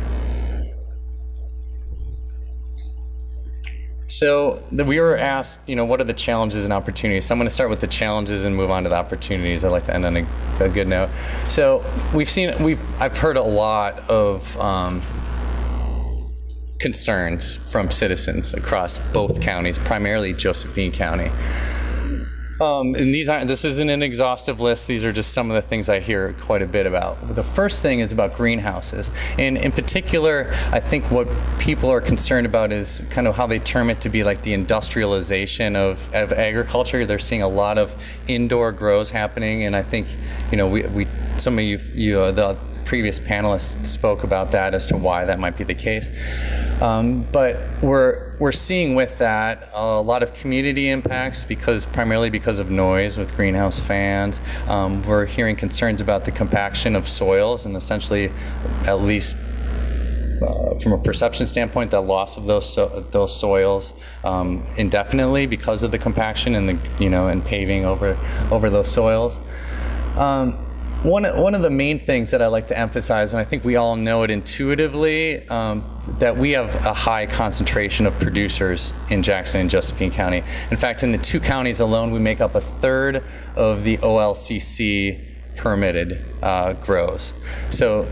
So we were asked, you know, what are the challenges and opportunities? So I'm going to start with the challenges and move on to the opportunities. I'd like to end on a, a good note. So we've seen, we've, I've heard a lot of um, concerns from citizens across both counties, primarily Josephine County. Um, and these aren't. This isn't an exhaustive list. These are just some of the things I hear quite a bit about. The first thing is about greenhouses, and in particular, I think what people are concerned about is kind of how they term it to be like the industrialization of, of agriculture. They're seeing a lot of indoor grows happening, and I think you know we, we some of you, you uh, the previous panelists spoke about that as to why that might be the case. Um, but we're we're seeing with that a lot of community impacts because primarily because of noise with greenhouse fans. Um, we're hearing concerns about the compaction of soils and essentially, at least uh, from a perception standpoint, the loss of those so, those soils um, indefinitely because of the compaction and the you know and paving over over those soils. Um, one, one of the main things that I like to emphasize, and I think we all know it intuitively, um, that we have a high concentration of producers in Jackson and Josephine County. In fact, in the two counties alone, we make up a third of the OLCC permitted uh, grows. So,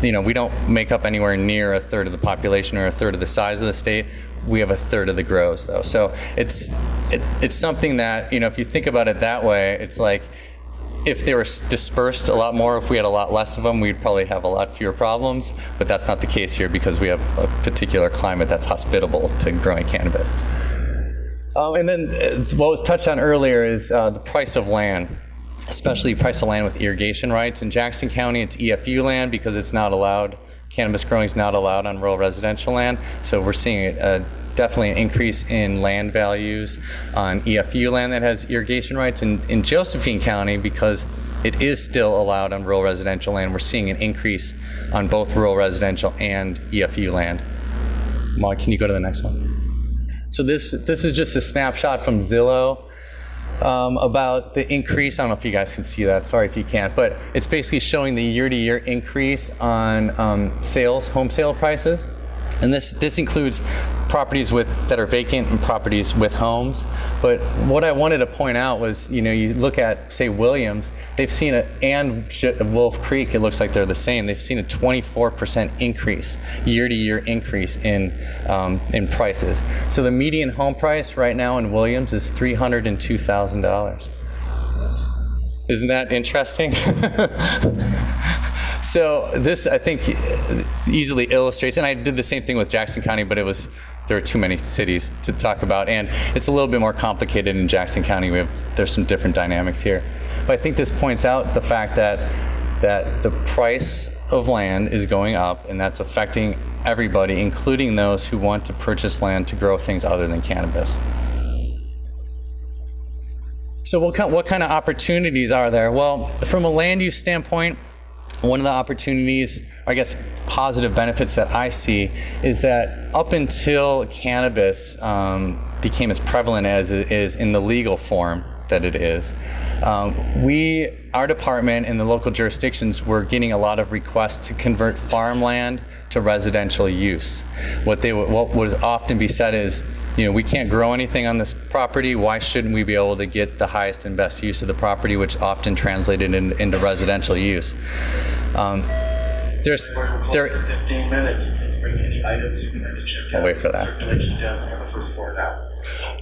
you know, we don't make up anywhere near a third of the population or a third of the size of the state. We have a third of the grows, though. So it's it, it's something that you know, if you think about it that way, it's like if they were dispersed a lot more, if we had a lot less of them, we'd probably have a lot fewer problems. But that's not the case here because we have a particular climate that's hospitable to growing cannabis. Um, and then uh, what was touched on earlier is uh, the price of land, especially price of land with irrigation rights. In Jackson County, it's EFU land because it's not allowed. Cannabis growing is not allowed on rural residential land. So we're seeing a, definitely an increase in land values on EFU land that has irrigation rights. And in Josephine County, because it is still allowed on rural residential land, we're seeing an increase on both rural residential and EFU land. Maude, can you go to the next one? So this this is just a snapshot from Zillow um, about the increase. I don't know if you guys can see that. Sorry if you can't, but it's basically showing the year-to-year increase on um, sales, home sale prices. And this, this includes properties with, that are vacant and properties with homes. But what I wanted to point out was, you know, you look at, say, Williams, they've seen a, and Wolf Creek, it looks like they're the same. They've seen a 24% increase, year to year increase in, um, in prices. So the median home price right now in Williams is $302,000. Isn't that interesting? (laughs) So this, I think, easily illustrates, and I did the same thing with Jackson County, but it was there are too many cities to talk about, and it's a little bit more complicated in Jackson County. We have there's some different dynamics here, but I think this points out the fact that that the price of land is going up, and that's affecting everybody, including those who want to purchase land to grow things other than cannabis. So what kind, what kind of opportunities are there? Well, from a land use standpoint, one of the opportunities, I guess, positive benefits that I see is that up until cannabis um, became as prevalent as it is in the legal form that it is, um, we, our department and the local jurisdictions were getting a lot of requests to convert farmland to residential use. What they what would often be said is, you know, we can't grow anything on this property. Why shouldn't we be able to get the highest and best use of the property, which often translated in, into residential use? Um, there's there. 15 minutes. Have I'll wait for that.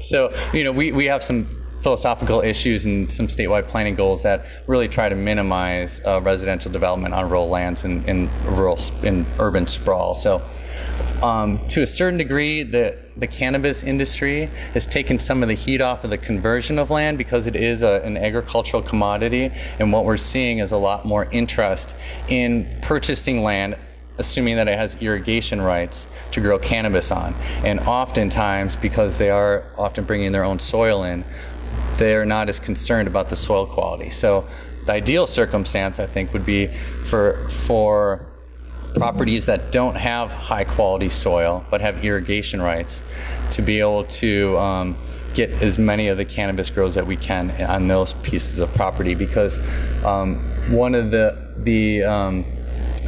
So, you know, we, we have some philosophical issues and some statewide planning goals that really try to minimize uh, residential development on rural lands and in rural in urban sprawl. So, um, to a certain degree, the the cannabis industry has taken some of the heat off of the conversion of land because it is a, an agricultural commodity, and what we're seeing is a lot more interest in purchasing land assuming that it has irrigation rights to grow cannabis on. And oftentimes, because they are often bringing their own soil in, they're not as concerned about the soil quality. So the ideal circumstance, I think, would be for for properties that don't have high quality soil but have irrigation rights to be able to um, get as many of the cannabis grows that we can on those pieces of property. Because um, one of the the um,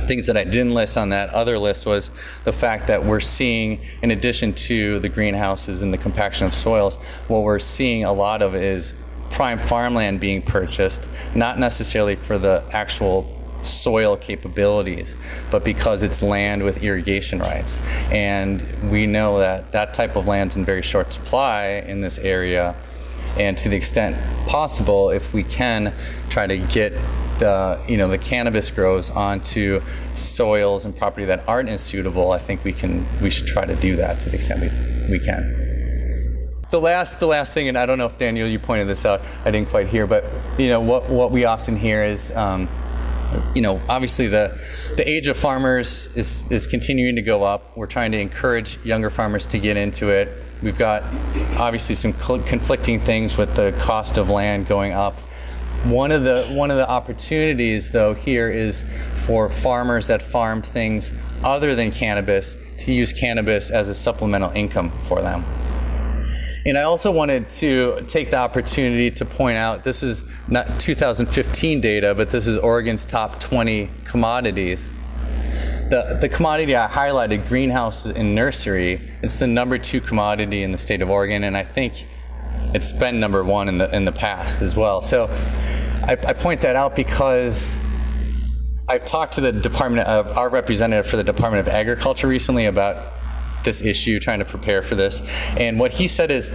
things that I didn't list on that other list was the fact that we're seeing, in addition to the greenhouses and the compaction of soils, what we're seeing a lot of is prime farmland being purchased, not necessarily for the actual soil capabilities, but because it's land with irrigation rights. And we know that that type of land's in very short supply in this area. And to the extent possible, if we can try to get the you know the cannabis grows onto soils and property that aren't as suitable, I think we can we should try to do that to the extent we, we can. The last the last thing, and I don't know if Daniel you pointed this out, I didn't quite hear, but you know what what we often hear is. Um, you know, obviously the the age of farmers is is continuing to go up. We're trying to encourage younger farmers to get into it. We've got obviously some conflicting things with the cost of land going up. One of the one of the opportunities though here is for farmers that farm things other than cannabis to use cannabis as a supplemental income for them. And I also wanted to take the opportunity to point out this is not 2015 data, but this is Oregon's top 20 commodities. The, the commodity I highlighted, greenhouse and nursery, it's the number two commodity in the state of Oregon, and I think it's been number one in the, in the past as well. So I, I point that out because I've talked to the Department of, our representative for the Department of Agriculture recently about this issue, trying to prepare for this. And what he said is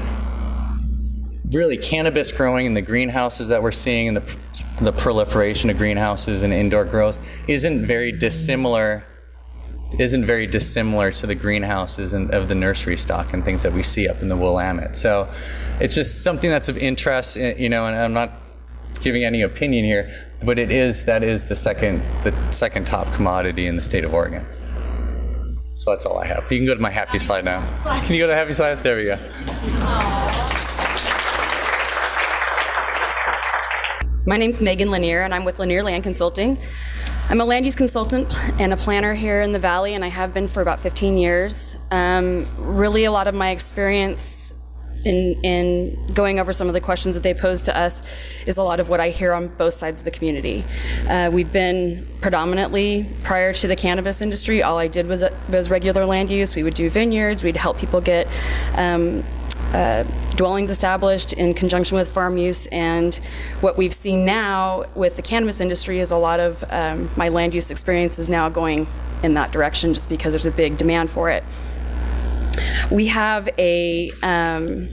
really cannabis growing in the greenhouses that we're seeing and the, the proliferation of greenhouses and indoor growth isn't very dissimilar isn't very dissimilar to the greenhouses and of the nursery stock and things that we see up in the Willamette. So it's just something that's of interest, eh, you know, and I'm not giving any opinion here, but it is that is the second the second top commodity in the state of Oregon. So that's all I have. You can go to my happy slide now. Can you go to the happy slide? There we go. My name's Megan Lanier, and I'm with Lanier Land Consulting. I'm a land use consultant and a planner here in the Valley, and I have been for about 15 years. Um, really, a lot of my experience in, in going over some of the questions that they posed to us is a lot of what I hear on both sides of the community. Uh, we've been predominantly, prior to the cannabis industry, all I did was, was regular land use. We would do vineyards, we'd help people get um, uh, dwellings established in conjunction with farm use. And what we've seen now with the cannabis industry is a lot of um, my land use experience is now going in that direction just because there's a big demand for it. We have a, um,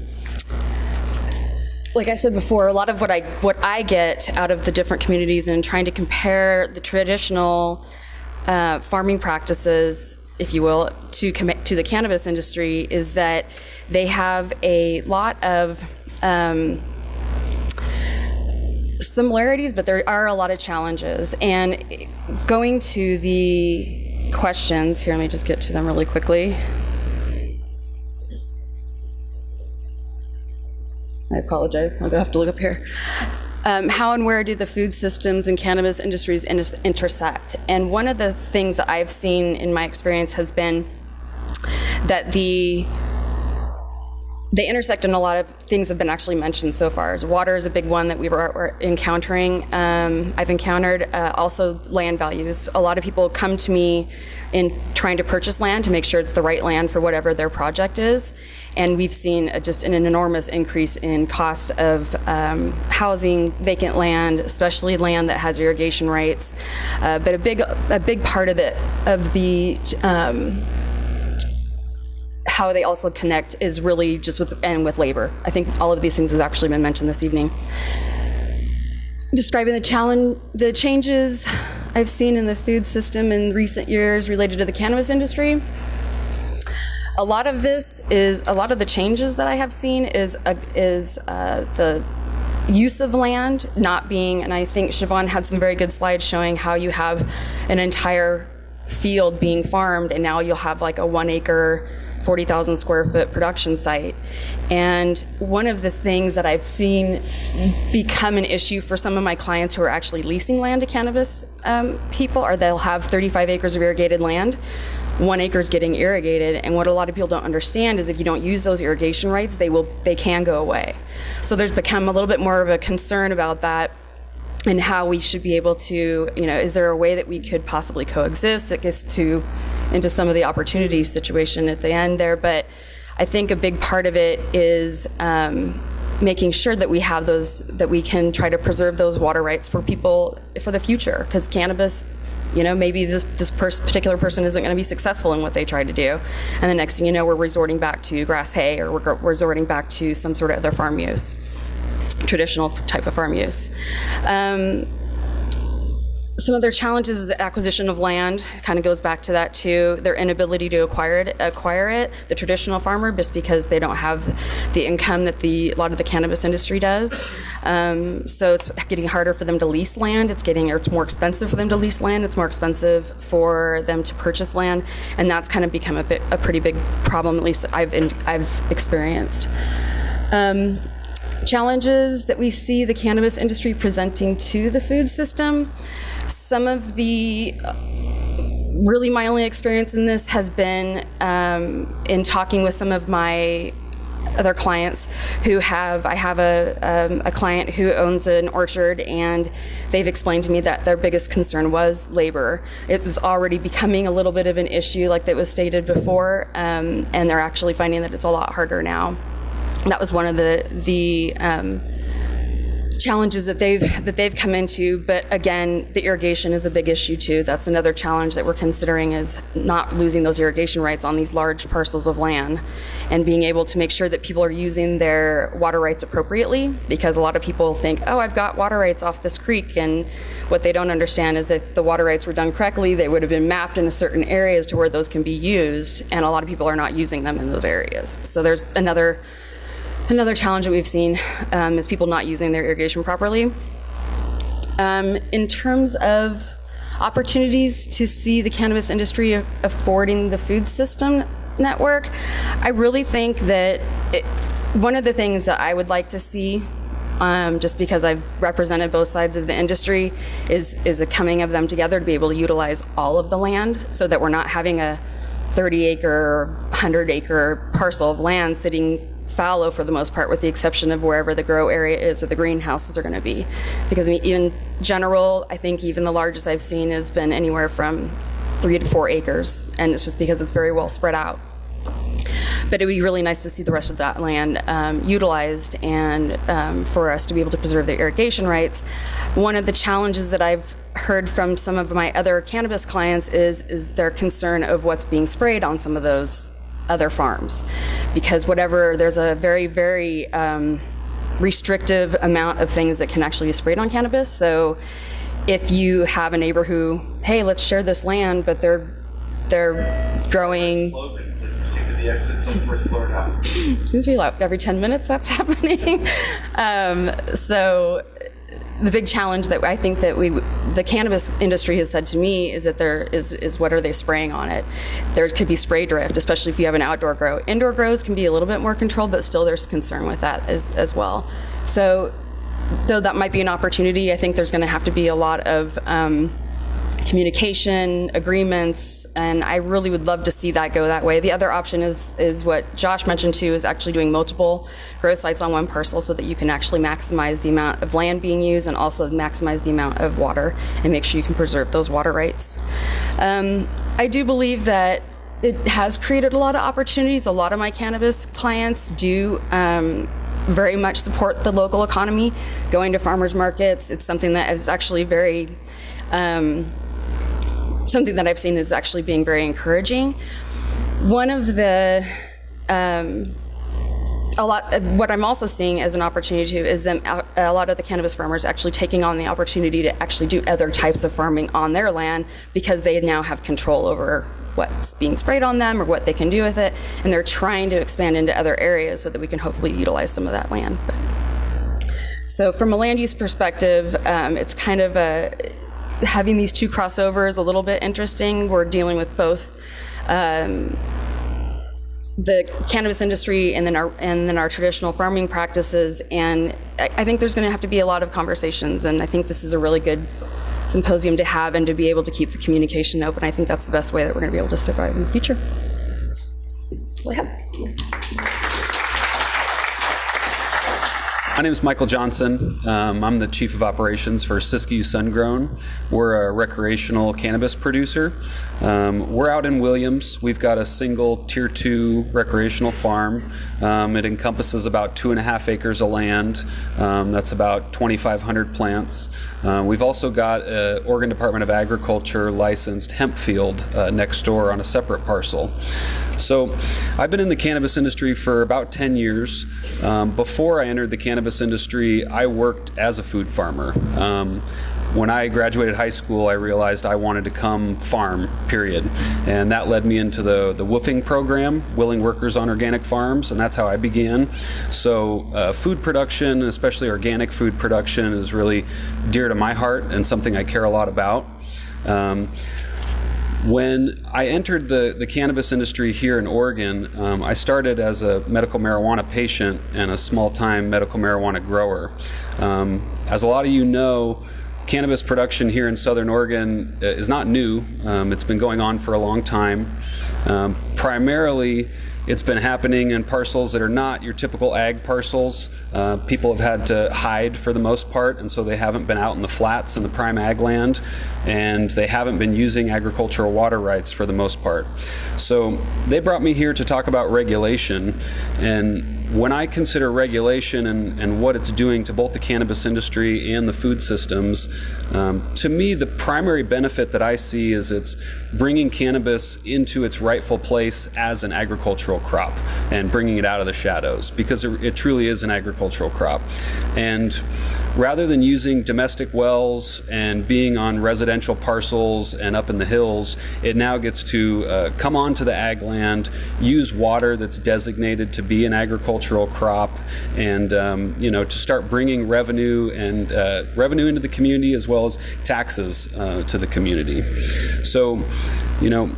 like I said before, a lot of what I what I get out of the different communities and trying to compare the traditional uh, farming practices, if you will, to to the cannabis industry is that they have a lot of um, similarities, but there are a lot of challenges. And going to the questions here, let me just get to them really quickly. I apologize. I'll have to look up here. Um, how and where do the food systems and cannabis industries inter- intersect? And one of the things I've seen in my experience has been that the they intersect and a lot of things have been actually mentioned so far. So water is a big one that we were, were encountering. Um, I've encountered uh, also land values. A lot of people come to me in trying to purchase land to make sure it's the right land for whatever their project is. And we've seen a, just an, an enormous increase in cost of um, housing, vacant land, especially land that has irrigation rights. Uh, but a big, a big part of the, of the um, how they also connect is really just with and with labor. I think all of these things has actually been mentioned this evening. Describing the challenge, the changes I've seen in the food system in recent years related to the cannabis industry. A lot of this is a lot of the changes that I have seen is uh, is uh, the use of land not being, and I think Siobhan had some very good slides showing how you have an entire field being farmed, and now you'll have like a one acre 40,000 square foot production site. And one of the things that I've seen become an issue for some of my clients who are actually leasing land to cannabis um, people are they'll have 35 acres of irrigated land. One acre is getting irrigated, and what a lot of people don't understand is if you don't use those irrigation rights, they will they can go away. So there's become a little bit more of a concern about that and how we should be able to, you know, is there a way that we could possibly coexist that gets to into some of the opportunity situation at the end there. But I think a big part of it is um, making sure that we have those, that we can try to preserve those water rights for people for the future. Because cannabis, you know, maybe this, this pers- particular person isn't going to be successful in what they try to do. And the next thing you know, we're resorting back to grass hay or we're resorting back to some sort of other farm use traditional type of farm use. Um, some other challenges is acquisition of land. Kind of goes back to that too. Their inability to acquire it, acquire it. The traditional farmer, just because they don't have the income that the a lot of the cannabis industry does. Um, so it's getting harder for them to lease land. It's getting, or it's more expensive for them to lease land. It's more expensive for them to purchase land, and that's kind of become a bit a pretty big problem. At least I've I've experienced. Um, challenges that we see the cannabis industry presenting to the food system. Some of the uh, really my only experience in this has been um, in talking with some of my other clients who have I have a, um, a client who owns an orchard and they've explained to me that their biggest concern was labor. It was already becoming a little bit of an issue like that was stated before um, and they're actually finding that it's a lot harder now that was one of the the um, challenges that they've that they've come into. But again, the irrigation is a big issue too. That's another challenge that we're considering is not losing those irrigation rights on these large parcels of land, and being able to make sure that people are using their water rights appropriately. Because a lot of people think, oh, I've got water rights off this creek, and what they don't understand is that the water rights were done correctly. They would have been mapped in a certain areas to where those can be used, and a lot of people are not using them in those areas. So there's another Another challenge that we've seen um, is people not using their irrigation properly. Um, in terms of opportunities to see the cannabis industry affording the food system network, I really think that it, one of the things that I would like to see um, just because I've represented both sides of the industry, is is a coming of them together to be able to utilize all of the land, so that we're not having a 30 acre, 100 acre parcel of land sitting fallow for the most part, with the exception of wherever the grow area is or the greenhouses are going to be. Because I mean, in general, I think even the largest I've seen has been anywhere from three to four acres, and it's just because it's very well spread out. But it would be really nice to see the rest of that land um, utilized and um, for us to be able to preserve the irrigation rights. One of the challenges that I've heard from some of my other cannabis clients is is their concern of what's being sprayed on some of those other farms, because whatever there's a very very um, restrictive amount of things that can actually be sprayed on cannabis. So if you have a neighbor who, hey, let's share this land, but they're they're growing seems to be every 10 minutes that's (laughs) happening. um, so the big challenge that I think that we, the cannabis industry has said to me is that there is, is what are they spraying on it? There could be spray drift, especially if you have an outdoor grow. Indoor grows can be a little bit more controlled, but still there's concern with that as, as well. So though that might be an opportunity, I think there's going to have to be a lot of um, communication, agreements, and I really would love to see that go that way. The other option is is what Josh mentioned too, is actually doing multiple grow sites on one parcel so that you can actually maximize the amount of land being used and also maximize the amount of water and make sure you can preserve those water rights. Um, I do believe that it has created a lot of opportunities. A lot of my cannabis clients do um, very much support the local economy, going to farmers markets. It's something that is actually very, um, something that I've seen is actually being very encouraging. One of the, um, a lot, what I'm also seeing as an opportunity too is them, a lot of the cannabis farmers actually taking on the opportunity to actually do other types of farming on their land because they now have control over what's being sprayed on them or what they can do with it, and they're trying to expand into other areas so that we can hopefully utilize some of that land. But, so from a land use perspective, um, it's kind of a, having these two crossovers a little bit interesting. We're dealing with both um, the cannabis industry and then our and then our traditional farming practices. And I, I think there's going to have to be a lot of conversations. And I think this is a really good symposium to have and to be able to keep the communication open. I think that's the best way that we're going to be able to survive in the future. I have. My name is Michael Johnson. Um, I'm the Chief of Operations for Siskiyou Sungrown. We're a recreational cannabis producer. Um, we're out in Williams. We've got a single Tier 2 recreational farm. Um, it encompasses about two and a half acres of land. Um, that's about 2,500 plants. Uh, we've also got an Oregon Department of Agriculture licensed hemp field uh, next door on a separate parcel. So I've been in the cannabis industry for about 10 years. Um, before I entered the cannabis industry, I worked as a food farmer. Um, when I graduated high school, I realized I wanted to come farm, period. And that led me into the, the WWOOFing program, Willing Workers on Organic Farms, and that's how I began. So uh, food production, especially organic food production, is really dear to my heart and something I care a lot about. Um, when I entered the, the cannabis industry here in Oregon, um, I started as a medical marijuana patient and a small time medical marijuana grower. Um, as a lot of you know, cannabis production here in southern Oregon uh, is not new. Um, it's been going on for a long time. Um, primarily, it's been happening in parcels that are not your typical ag parcels. Uh, people have had to hide for the most part, and so they haven't been out in the flats in the prime ag land, and they haven't been using agricultural water rights for the most part. So they brought me here to talk about regulation, and when I consider regulation and, and what it's doing to both the cannabis industry and the food systems, um, to me, the primary benefit that I see is it's bringing cannabis into its rightful place as an agricultural crop and bringing it out of the shadows because it, it truly is an agricultural crop. And rather than using domestic wells and being on residential parcels and up in the hills, it now gets to uh, come onto the ag land, use water that's designated to be an agricultural crop, and um, you know to start bringing revenue and uh, revenue into the community as well as taxes uh, to the community. So, you know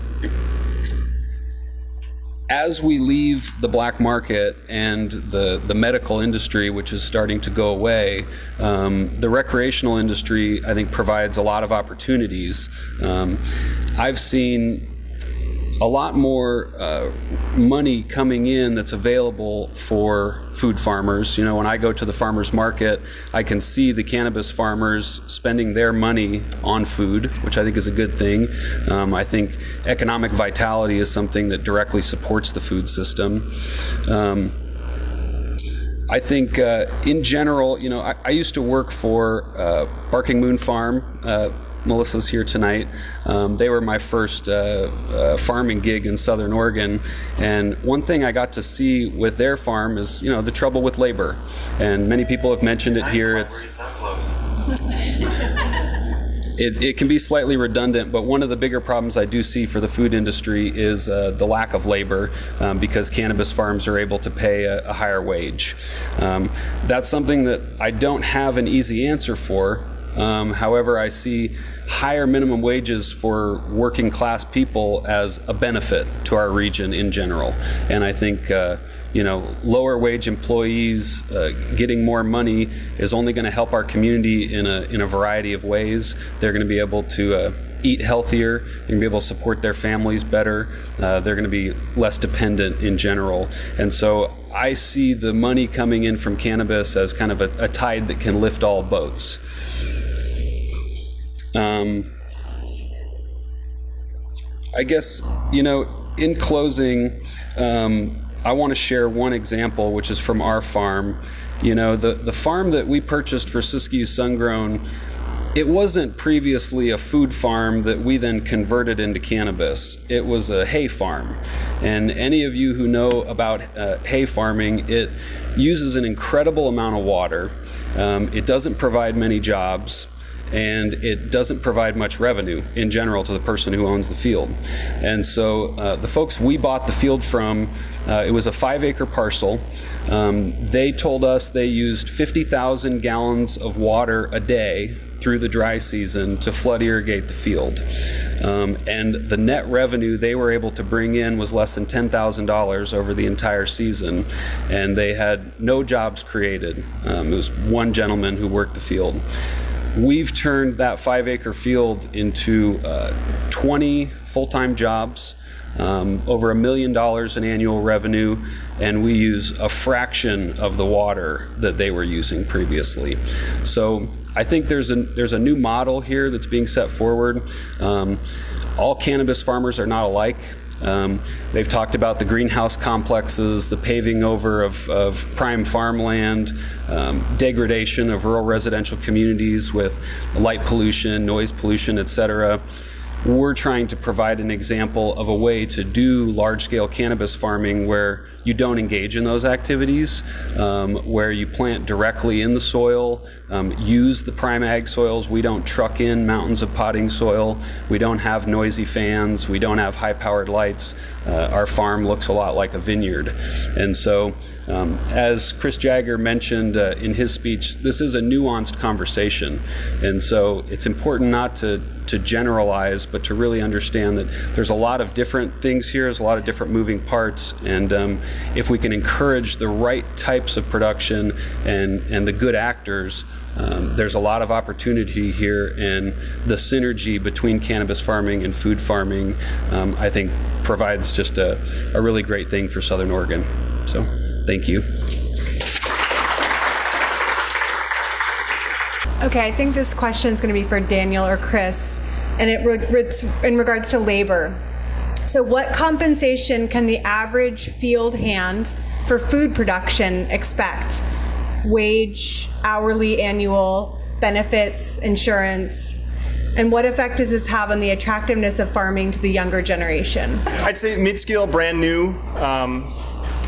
as we leave the black market and the, the medical industry, which is starting to go away, um, the recreational industry, I think, provides a lot of opportunities. Um, I've seen a lot more uh, money coming in that's available for food farmers. You know, when I go to the farmers market, I can see the cannabis farmers spending their money on food, which I think is a good thing. Um, I think economic vitality is something that directly supports the food system. Um, I think uh, in general, you know, I, I used to work for uh, Barking Moon Farm. Melissa's here tonight. Um, they were my first uh, uh, farming gig in Southern Oregon, and one thing I got to see with their farm is, you know, the trouble with labor. And many people have mentioned it here. It's (laughs) it, it, can be slightly redundant, but one of the bigger problems I do see for the food industry is uh, the lack of labor um, because cannabis farms are able to pay a, a higher wage. Um, that's something that I don't have an easy answer for. Um, however, I see higher minimum wages for working class people as a benefit to our region in general. And I think uh, you know, lower wage employees uh, getting more money is only going to help our community in a, in a variety of ways. They're going to be able to uh, eat healthier, they're going to be able to support their families better, uh, they're going to be less dependent in general. And so I see the money coming in from cannabis as kind of a, a tide that can lift all boats. Um, I guess, you know, in closing, um, I want to share one example, which is from our farm. You know, the, the farm that we purchased for Siskiyou Sungrown, it wasn't previously a food farm that we then converted into cannabis. It was a hay farm. And any of you who know about uh, hay farming, it uses an incredible amount of water. Um, it doesn't provide many jobs and it doesn't provide much revenue in general to the person who owns the field. And so uh, the folks we bought the field from, uh, it was a five acre parcel. Um, they told us they used 50,000 gallons of water a day through the dry season to flood irrigate the field. Um, and the net revenue they were able to bring in was less than $10,000 over the entire season. And they had no jobs created. Um, it was one gentleman who worked the field. We've turned that five acre field into uh, 20 full time jobs, um, over a million dollars in annual revenue, and we use a fraction of the water that they were using previously. So I think there's a, there's a new model here that's being set forward. Um, all cannabis farmers are not alike. Um, they've talked about the greenhouse complexes, the paving over of, of prime farmland, um, degradation of rural residential communities with light pollution, noise pollution, et cetera. We're trying to provide an example of a way to do large-scale cannabis farming where you don't engage in those activities, um, where you plant directly in the soil, um, use the prime ag soils. We don't truck in mountains of potting soil. We don't have noisy fans. We don't have high-powered lights. Uh, our farm looks a lot like a vineyard. And so um, as Chris Jagger mentioned uh, in his speech, this is a nuanced conversation. And so it's important not to to generalize, but to really understand that there's a lot of different things here, there's a lot of different moving parts, and um, if we can encourage the right types of production and, and the good actors, um, there's a lot of opportunity here, and the synergy between cannabis farming and food farming, um, I think, provides just a, a really great thing for Southern Oregon. So, thank you. Okay, I think this question is going to be for Daniel or Chris, and it it's in regards to labor. So, what compensation can the average field hand for food production expect? Wage, hourly, annual, benefits, insurance, and what effect does this have on the attractiveness of farming to the younger generation? I'd say mid-scale, brand new, um,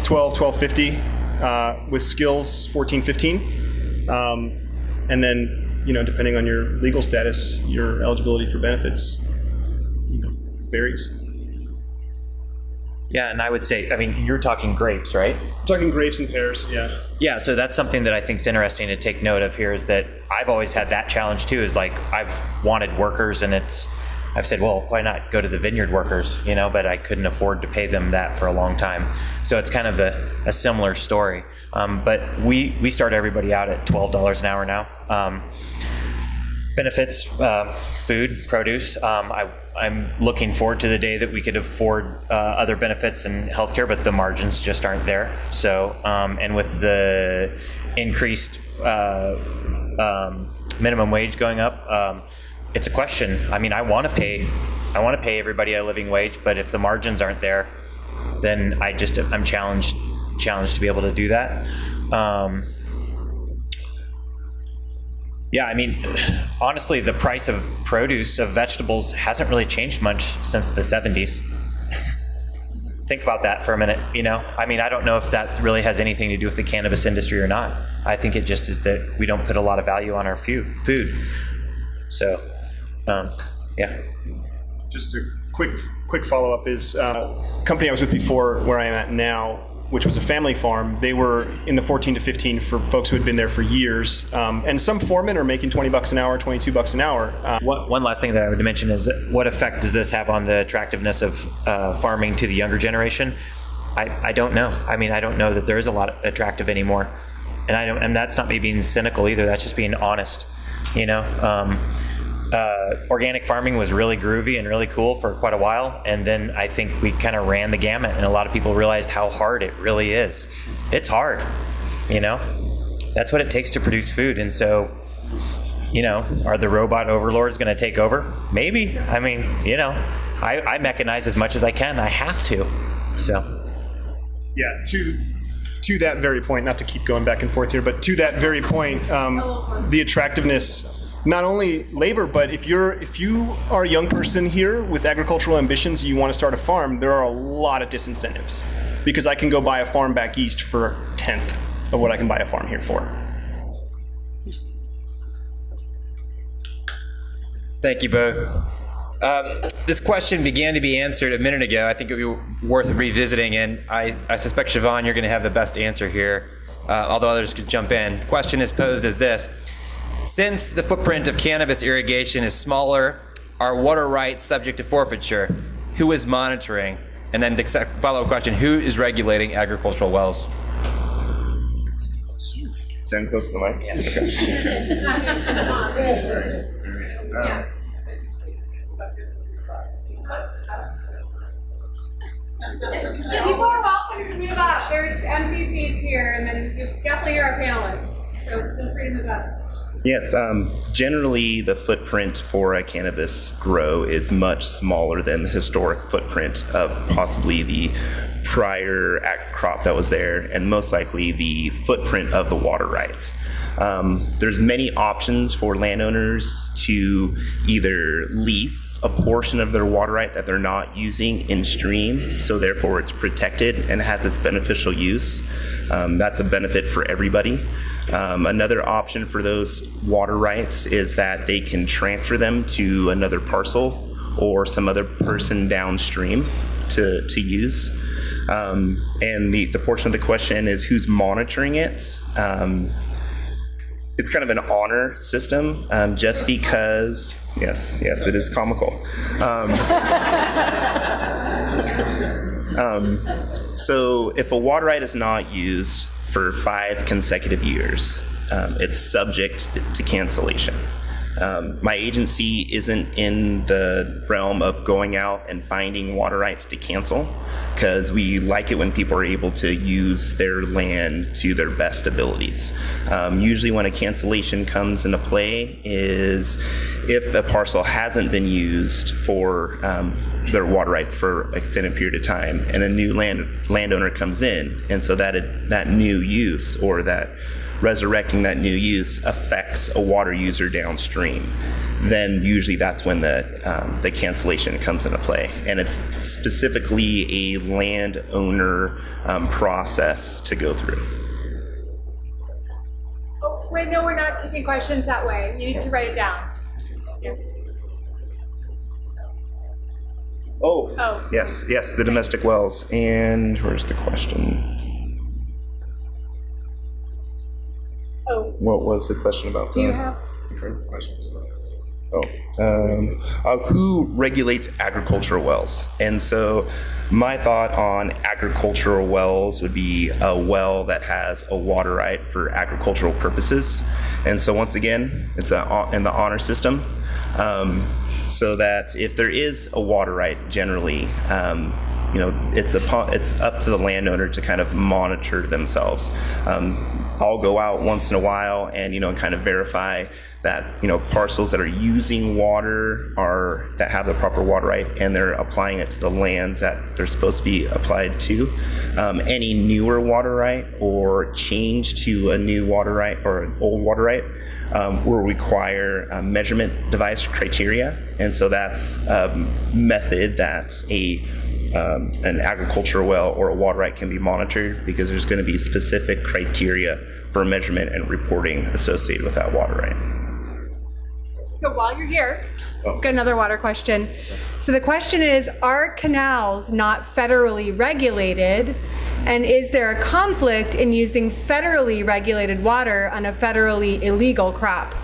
12, 1250, uh, with skills, 14, 15. Um, and then you know, depending on your legal status, your eligibility for benefits, you know, varies. Yeah, and I would say, I mean, you're talking grapes, right? I'm talking grapes and pears, yeah. Yeah, so that's something that I think is interesting to take note of here is that I've always had that challenge too. Is like I've wanted workers, and it's I've said, well, why not go to the vineyard workers, you know? But I couldn't afford to pay them that for a long time. So it's kind of a, a similar story. Um, but we we start everybody out at twelve dollars an hour now. Um, benefits, uh, food, produce. Um, I I'm looking forward to the day that we could afford uh, other benefits and healthcare, but the margins just aren't there. So, um, and with the increased uh, um, minimum wage going up, um, it's a question. I mean, I want to pay, I want to pay everybody a living wage, but if the margins aren't there, then I just I'm challenged challenged to be able to do that. Yeah, I mean, honestly, the price of produce of vegetables hasn't really changed much since the 70s. Think about that for a minute. You know, I mean, I don't know if that really has anything to do with the cannabis industry or not. I think it just is that we don't put a lot of value on our food. So, um, yeah. Just a quick quick follow up is uh, company I was with before, where I am at now, which was a family farm. They were in the 14 to 15 for folks who had been there for years, um, and some foremen are making 20 bucks an hour, 22 bucks an hour. Uh, One, one last thing that I would mention is what effect does this have on the attractiveness of uh, farming to the younger generation? I, I don't know. I mean, I don't know that there is a lot attractive anymore, and I don't, and that's not me being cynical either. That's just being honest. You know, um, uh, organic farming was really groovy and really cool for quite a while, and then I think we kind of ran the gamut, and a lot of people realized how hard it really is. It's hard. You know, that's what it takes to produce food, and so you know, are the robot overlords going to take over? Maybe. I mean, you know, I, I mechanize as much as I can. I have to. So, yeah, to to that very point, not to keep going back and forth here, but to that very point, um, the attractiveness not only labor, but if you're if you are a young person here with agricultural ambitions, you want to start a farm, there are a lot of disincentives because I can go buy a farm back east for a tenth of what I can buy a farm here for. Thank you both. Um, this question began to be answered a minute ago. I think it would be worth revisiting, and I, I suspect, Siobhan, you're going to have the best answer here, uh, although others could jump in. The question is posed as this Since the footprint of cannabis irrigation is smaller, are water rights subject to forfeiture? Who is monitoring? And then the follow up question Who is regulating agricultural wells? Stand close to the mic. Yeah. People are welcome to move up. There's empty seats here, and then you definitely hear our panelists. So feel free to move up. Yes, um, generally the footprint for a cannabis grow is much smaller than the historic footprint of possibly the prior crop that was there, and most likely the footprint of the water rights. Um, there's many options for landowners to either lease a portion of their water right that they're not using in stream, so therefore it's protected and has its beneficial use. Um, that's a benefit for everybody. Um, another option for those water rights is that they can transfer them to another parcel or some other person downstream to, to use. Um, and the, the portion of the question is who's monitoring it. Um, it's kind of an honor system um, just because, yes, yes, it is comical. Um, (laughs) um, so if a water right is not used for five consecutive years, um, it's subject to cancellation. Um, my agency isn't in the realm of going out and finding water rights to cancel because we like it when people are able to use their land to their best abilities. Um, usually, when a cancellation comes into play, is if a parcel hasn't been used for um, their water rights for an extended period of time, and a new land landowner comes in, and so that that new use or that resurrecting that new use affects a water user downstream, then usually that's when the um, the cancellation comes into play, and it's specifically a landowner um, process to go through. Oh, wait, no, we're not taking questions that way. You need to write it down. Yeah. Oh, Oh. yes, yes, the domestic wells. And where's the question? Oh, What was the question about? do you have? the current question was about- Oh, um, uh, who regulates agricultural wells? And so, my thought on agricultural wells would be a well that has a water right for agricultural purposes. And so, once again, it's a, in the honor system. um, so that if there is a water right, generally, um, you know, it's a it's up to the landowner to kind of monitor themselves. Um, I'll go out once in a while and you know kind of verify that you know parcels that are using water are that have the proper water right and they're applying it to the lands that they're supposed to be applied to. Um, any newer water right or change to a new water right or an old water right um, will require a measurement device criteria, and so that's a method that a um, an agricultural well or a water right can be monitored because there's going to be specific criteria for measurement and reporting associated with that water right. So while you're here, got another water question. So the question is Are canals not federally regulated? And is there a conflict in using federally regulated water on a federally illegal crop?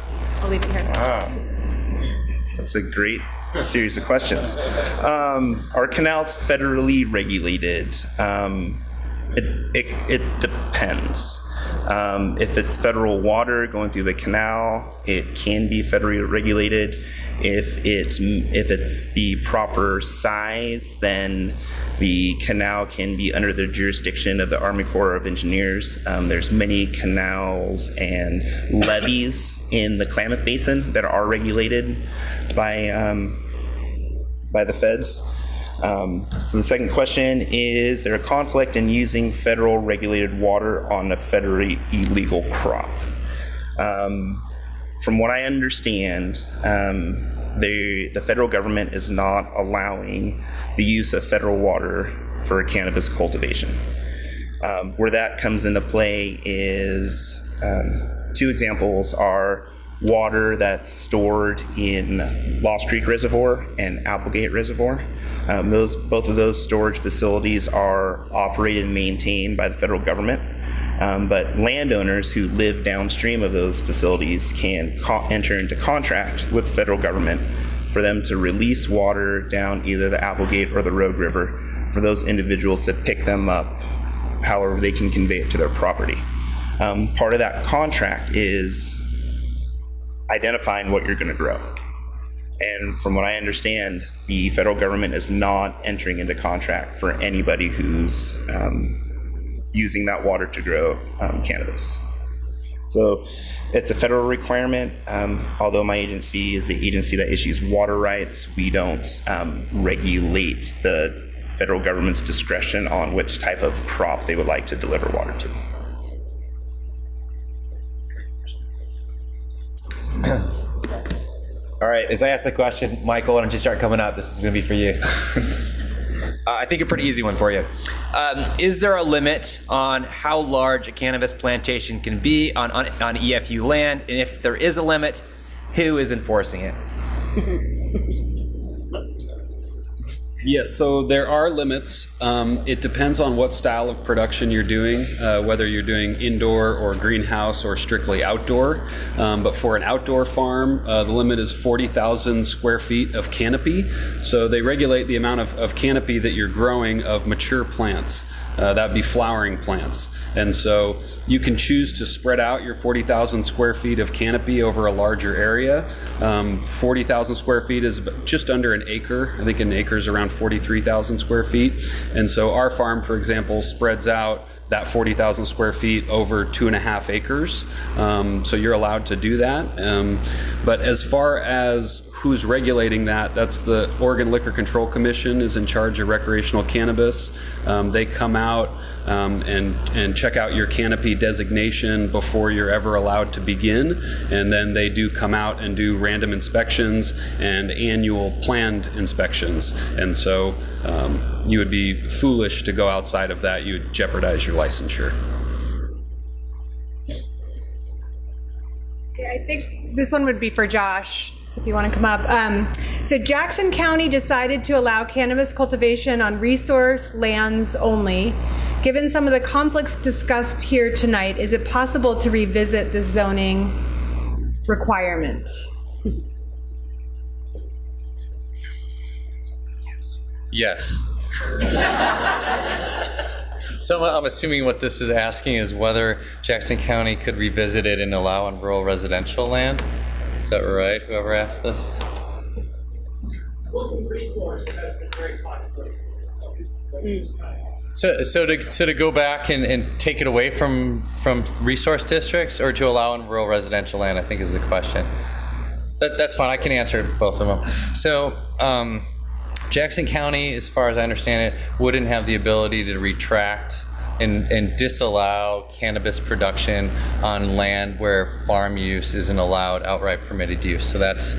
I'll leave it here. Wow. That's a great series of questions. Um, are canals federally regulated? Um, it, it, it depends. Um, if it's federal water going through the canal, it can be federally regulated. If it's if it's the proper size, then the canal can be under the jurisdiction of the Army Corps of Engineers. Um, there's many canals and levees in the Klamath Basin that are regulated by um, by the feds. Um, so the second question is there a conflict in using federal regulated water on a federally illegal crop? Um, from what I understand, um, the, the federal government is not allowing the use of federal water for cannabis cultivation. Um, where that comes into play is um, two examples are water that's stored in Lost Creek Reservoir and Applegate Reservoir. Um, those both of those storage facilities are operated and maintained by the federal government. Um, but landowners who live downstream of those facilities can enter into contract with the federal government for them to release water down either the Applegate or the Rogue River for those individuals to pick them up however they can convey it to their property. Um, part of that contract is identifying what you're going to grow. And from what I understand, the federal government is not entering into contract for anybody who's um, using that water to grow um, cannabis. So it's a federal requirement. Um, although my agency is the agency that issues water rights, we don't um, regulate the federal government's discretion on which type of crop they would like to deliver water to. (clears throat) All right, as I ask the question, Michael, why don't you start coming up? This is going to be for you. (laughs) uh, I think a pretty easy one for you. Um, is there a limit on how large a cannabis plantation can be on, on, on EFU land? And if there is a limit, who is enforcing it? (laughs) Yes, so there are limits. Um, it depends on what style of production you're doing, uh, whether you're doing indoor or greenhouse or strictly outdoor. Um, but for an outdoor farm, uh, the limit is 40,000 square feet of canopy. So they regulate the amount of, of canopy that you're growing of mature plants. Uh, that would be flowering plants. And so you can choose to spread out your 40,000 square feet of canopy over a larger area. Um, 40,000 square feet is just under an acre. I think an acre is around 43,000 square feet. And so our farm, for example, spreads out that 40,000 square feet over two and a half acres. Um, so you're allowed to do that. Um, but as far as who's regulating that, that's the Oregon Liquor Control Commission is in charge of recreational cannabis. Um, they come out um, and, and check out your canopy designation before you're ever allowed to begin. And then they do come out and do random inspections and annual planned inspections. And so um, you would be foolish to go outside of that. You would jeopardize your licensure. Okay, I think this one would be for Josh. So if you want to come up. Um, so Jackson County decided to allow cannabis cultivation on resource lands only. Given some of the conflicts discussed here tonight, is it possible to revisit the zoning requirement? Yes. (laughs) so I'm assuming what this is asking is whether Jackson County could revisit it and allow on rural residential land. Is that right? Whoever asked this? local resource has been very controversial. So, so to, so to go back and, and take it away from, from resource districts or to allow in rural residential land, I think is the question. That, that's fine. I can answer both of them. So, um, Jackson County, as far as I understand it, wouldn't have the ability to retract and, and disallow cannabis production on land where farm use isn't allowed outright permitted use. So that's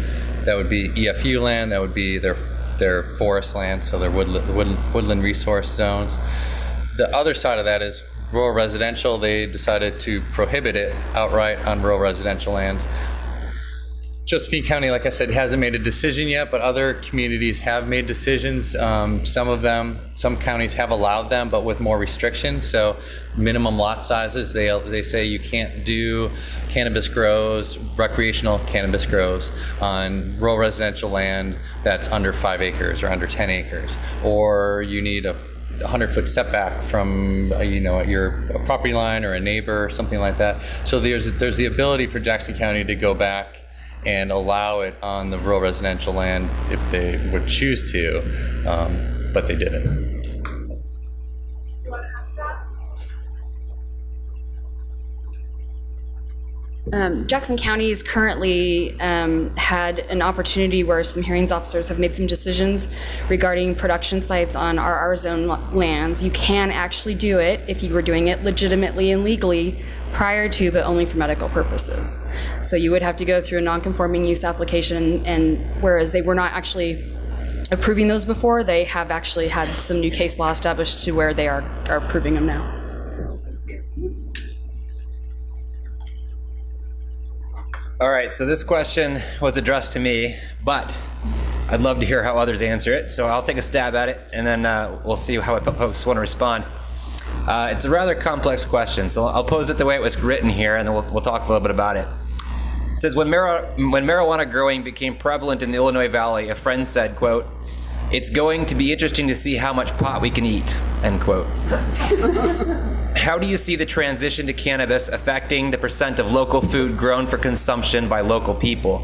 that would be EFU land. That would be their their forest land, so their woodland, woodland, woodland resource zones. The other side of that is rural residential. They decided to prohibit it outright on rural residential lands. Josephine County, like I said, hasn't made a decision yet, but other communities have made decisions. Um, some of them, some counties have allowed them, but with more restrictions. So, minimum lot sizes. They they say you can't do cannabis grows, recreational cannabis grows on rural residential land that's under five acres or under 10 acres, or you need a 100 foot setback from uh, you know your property line or a neighbor or something like that. So there's there's the ability for Jackson County to go back and allow it on the rural residential land if they would choose to, um, but they didn't. Um, Jackson County has currently um, had an opportunity where some hearings officers have made some decisions regarding production sites on RR zone lands. You can actually do it if you were doing it legitimately and legally prior to but only for medical purposes. So you would have to go through a non-conforming use application, and whereas they were not actually approving those before, they have actually had some new case law established to where they are, are approving them now. All right, so this question was addressed to me, but I'd love to hear how others answer it. So I'll take a stab at it, and then uh, we'll see how folks want to respond. Uh, it's a rather complex question, so I'll pose it the way it was written here, and then we'll, we'll talk a little bit about it. It says, when, mar- when marijuana growing became prevalent in the Illinois Valley, a friend said, quote, it's going to be interesting to see how much pot we can eat, end quote. (laughs) how do you see the transition to cannabis affecting the percent of local food grown for consumption by local people?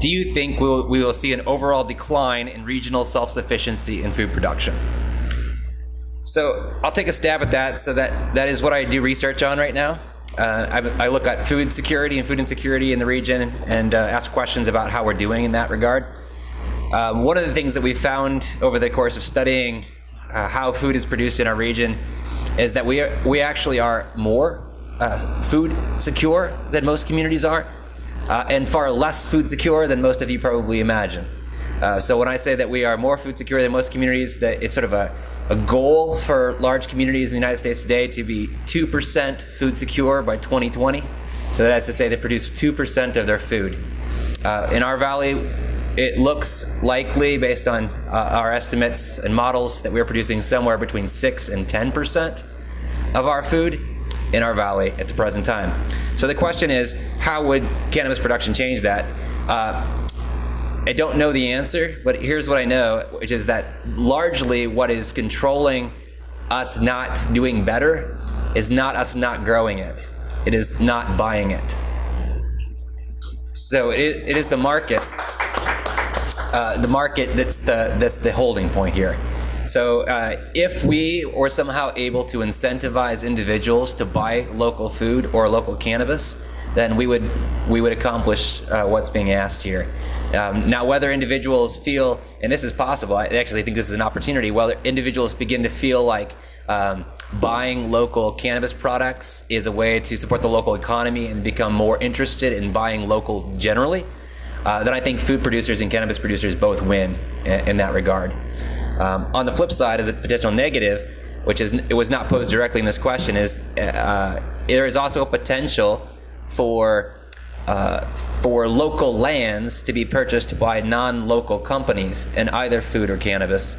Do you think we will, we will see an overall decline in regional self-sufficiency in food production? So I'll take a stab at that. So that, that is what I do research on right now. Uh, I, I, look at food security and food insecurity in the region and uh, ask questions about how we're doing in that regard. Um, one of the things that we found over the course of studying uh, how food is produced in our region is that we, are, we actually are more uh, food secure than most communities are, uh, and far less food secure than most of you probably imagine. Uh, so when I say that we are more food secure than most communities, that it's sort of a, a goal for large communities in the United States today to be 2% food secure by 2020. So that is to say they produce 2% of their food. Uh, in our valley, it looks likely, based on uh, our estimates and models, that we're producing somewhere between 6 and 10% of our food in our valley at the present time. So the question is, how would cannabis production change that? Uh, I don't know the answer, but here's what I know, which is that largely what is controlling us not doing better is not us not growing it. It is not buying it. So it, it is the market, uh, the market that's the that's the holding point here. So uh, if we were somehow able to incentivize individuals to buy local food or local cannabis, then we would we would accomplish uh, what's being asked here. Um, now, whether individuals feel, and this is possible, I actually think this is an opportunity, whether individuals begin to feel like um, buying local cannabis products is a way to support the local economy and become more interested in buying local generally, uh, then I think food producers and cannabis producers both win in, in that regard. Um, on the flip side, as a potential negative, which is it was not posed directly in this question, is uh, there is also a potential for uh, for local lands to be purchased by non-local companies in either food or cannabis,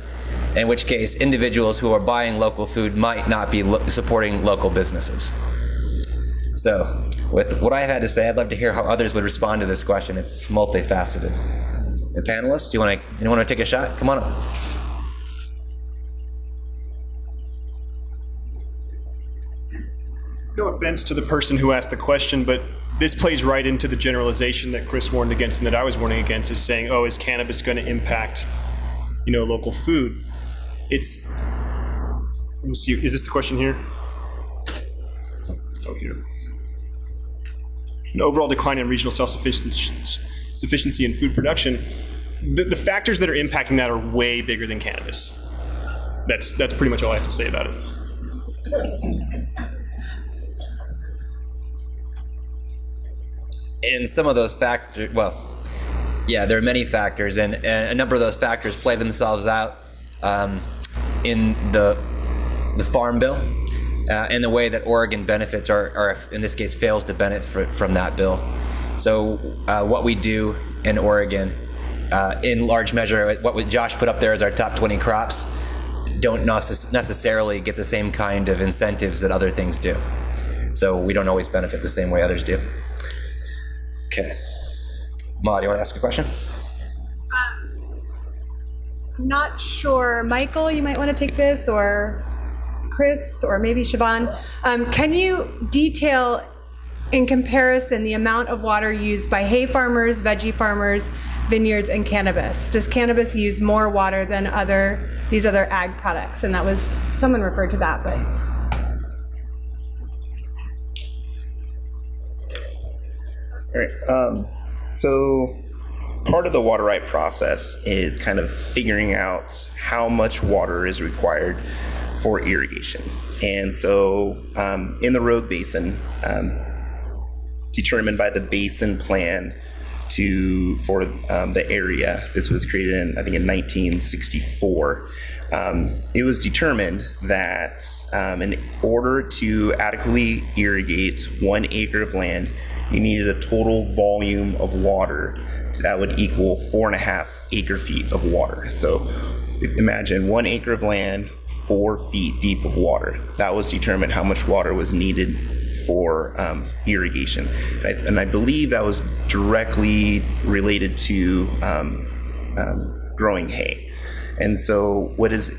in which case individuals who are buying local food might not be lo supporting local businesses. So, with what I've had to say, I'd love to hear how others would respond to this question. It's multifaceted. And panelists, you want to anyone want to take a shot? Come on up. No offense to the person who asked the question, but this plays right into the generalization that Chris warned against and that I was warning against is saying, oh, is cannabis going to impact you know, local food. It's, let me see, is this the question here? Oh, here. An overall decline in regional self-sufficiency sufficiency in food production. The, the factors that are impacting that are way bigger than cannabis. That's, that's pretty much all I have to say about it. And some of those factors, well, yeah, there are many factors, and, and a number of those factors play themselves out um, in the the Farm Bill uh, and the way that Oregon benefits, or, or in this case, fails to benefit from that bill. So, uh, what we do in Oregon, uh, in large measure, what Josh put up there as our top 20 crops, don't necessarily get the same kind of incentives that other things do. So, we don't always benefit the same way others do. Okay. Ma, do you want to ask a question? I'm not sure. Michael, you might want to take this, or Chris, or maybe Siobhan. Um, can you detail in comparison the amount of water used by hay farmers, veggie farmers, vineyards, and cannabis? Does cannabis use more water than other these other ag products? And that was someone referred to that, but Right. Um, so part of the water right process is kind of figuring out how much water is required for irrigation. And so um, in the Rogue Basin, um, determined by the basin plan to for um, the area. This was created in I think in 1964. Um, it was determined that um, in order to adequately irrigate one acre of land, you needed a total volume of water that would equal four and a half acre feet of water. So imagine one acre of land, four feet deep of water. That was determined how much water was needed for um, irrigation. And I, and I, believe that was directly related to um, um, growing hay. And so, what is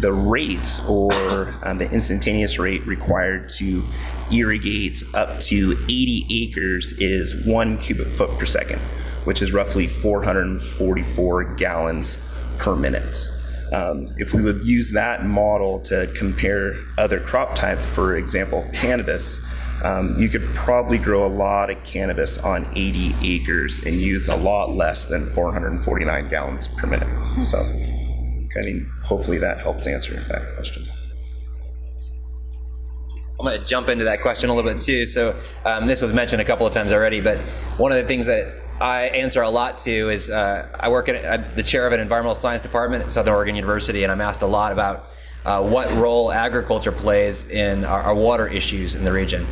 the rate or um, the instantaneous rate required to irrigate up to 80 acres is one cubic foot per second, which is roughly 444 gallons per minute. Um, if we would use that model to compare other crop types, for example, cannabis, um, you could probably grow a lot of cannabis on 80 acres and use a lot less than 449 gallons per minute. So, I mean, hopefully that helps answer that question. I'm going to jump into that question a little bit too. So, um, this was mentioned a couple of times already, but one of the things that I answer a lot to is uh, I work at I'm the chair of an environmental science department at Southern Oregon University, and I'm asked a lot about uh, what role agriculture plays in our, our, water issues in the region.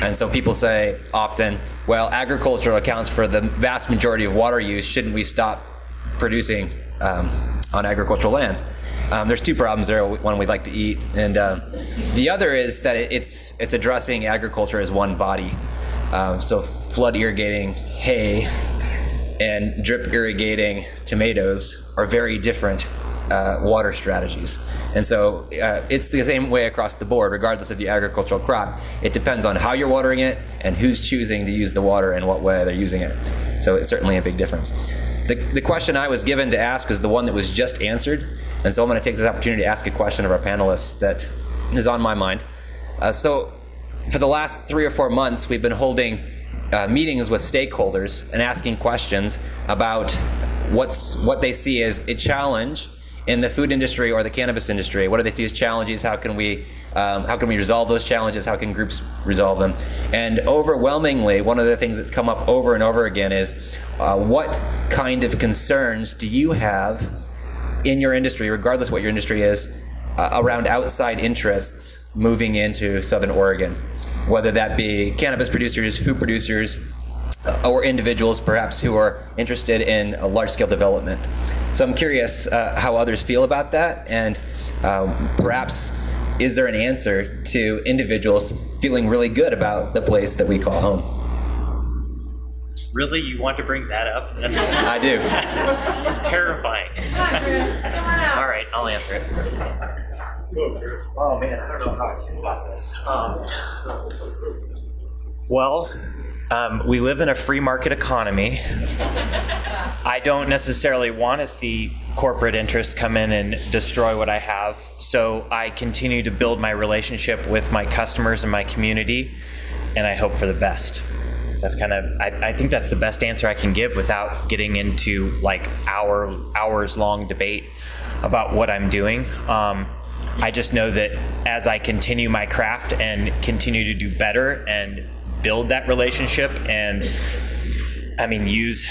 And so people say often, well, agriculture accounts for the vast majority of water use. Shouldn't we stop producing um, on agricultural lands? Um, there's two problems there. One we'd like to eat, and uh, the other is that it's it's addressing agriculture as one body. Um, so flood irrigating hay and drip irrigating tomatoes are very different uh, water strategies. And so uh, it's the same way across the board, regardless of the agricultural crop. It depends on how you're watering it and who's choosing to use the water and what way they're using it. So it's certainly a big difference. The, the question I was given to ask is the one that was just answered. And so I'm going to take this opportunity to ask a question of our panelists that is on my mind. Uh, so for the last three or four months, we've been holding uh, meetings with stakeholders and asking questions about what's what they see as a challenge in the food industry or the cannabis industry? What do they see as challenges? How can we um, how can we resolve those challenges? How can groups resolve them? And overwhelmingly, one of the things that's come up over and over again is uh, what kind of concerns do you have in your industry, regardless what your industry is, uh, around outside interests moving into Southern Oregon? Whether that be cannabis producers, food producers, uh, or individuals perhaps who are interested in a large scale development. So I'm curious uh, how others feel about that, and um, perhaps is there an answer to individuals feeling really good about the place that we call home? Really, you want to bring that up? That's, (laughs) I do. it's terrifying. All right, I'll answer it. Oh man, I don't know how I feel about this. Um, well, Um, we live in a free market economy. I don't necessarily want to see corporate interests come in and destroy what I have. So I continue to build my relationship with my customers and my community, and I hope for the best. That's kind of I, I think that's the best answer I can give without getting into like hour hours long debate about what I'm doing. Um, I just know that as I continue my craft and continue to do better and build that relationship and I mean use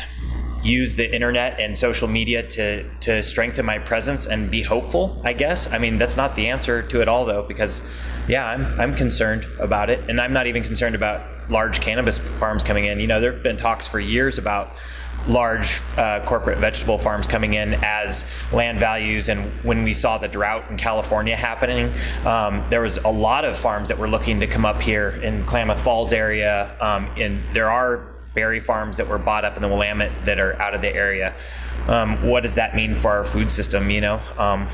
use the internet and social media to to strengthen my presence and be hopeful, I guess. I mean, that's not the answer to it all though because yeah, I'm I'm concerned about it and I'm not even concerned about large cannabis farms coming in. You know, there've been talks for years about large uh, corporate vegetable farms coming in as land values. And when we saw the drought in California happening, um, there was a lot of farms that were looking to come up here in Klamath Falls area. Um, and there are berry farms that were bought up in the Willamette that are out of the area. Um, what does that mean for our food system? You know, um,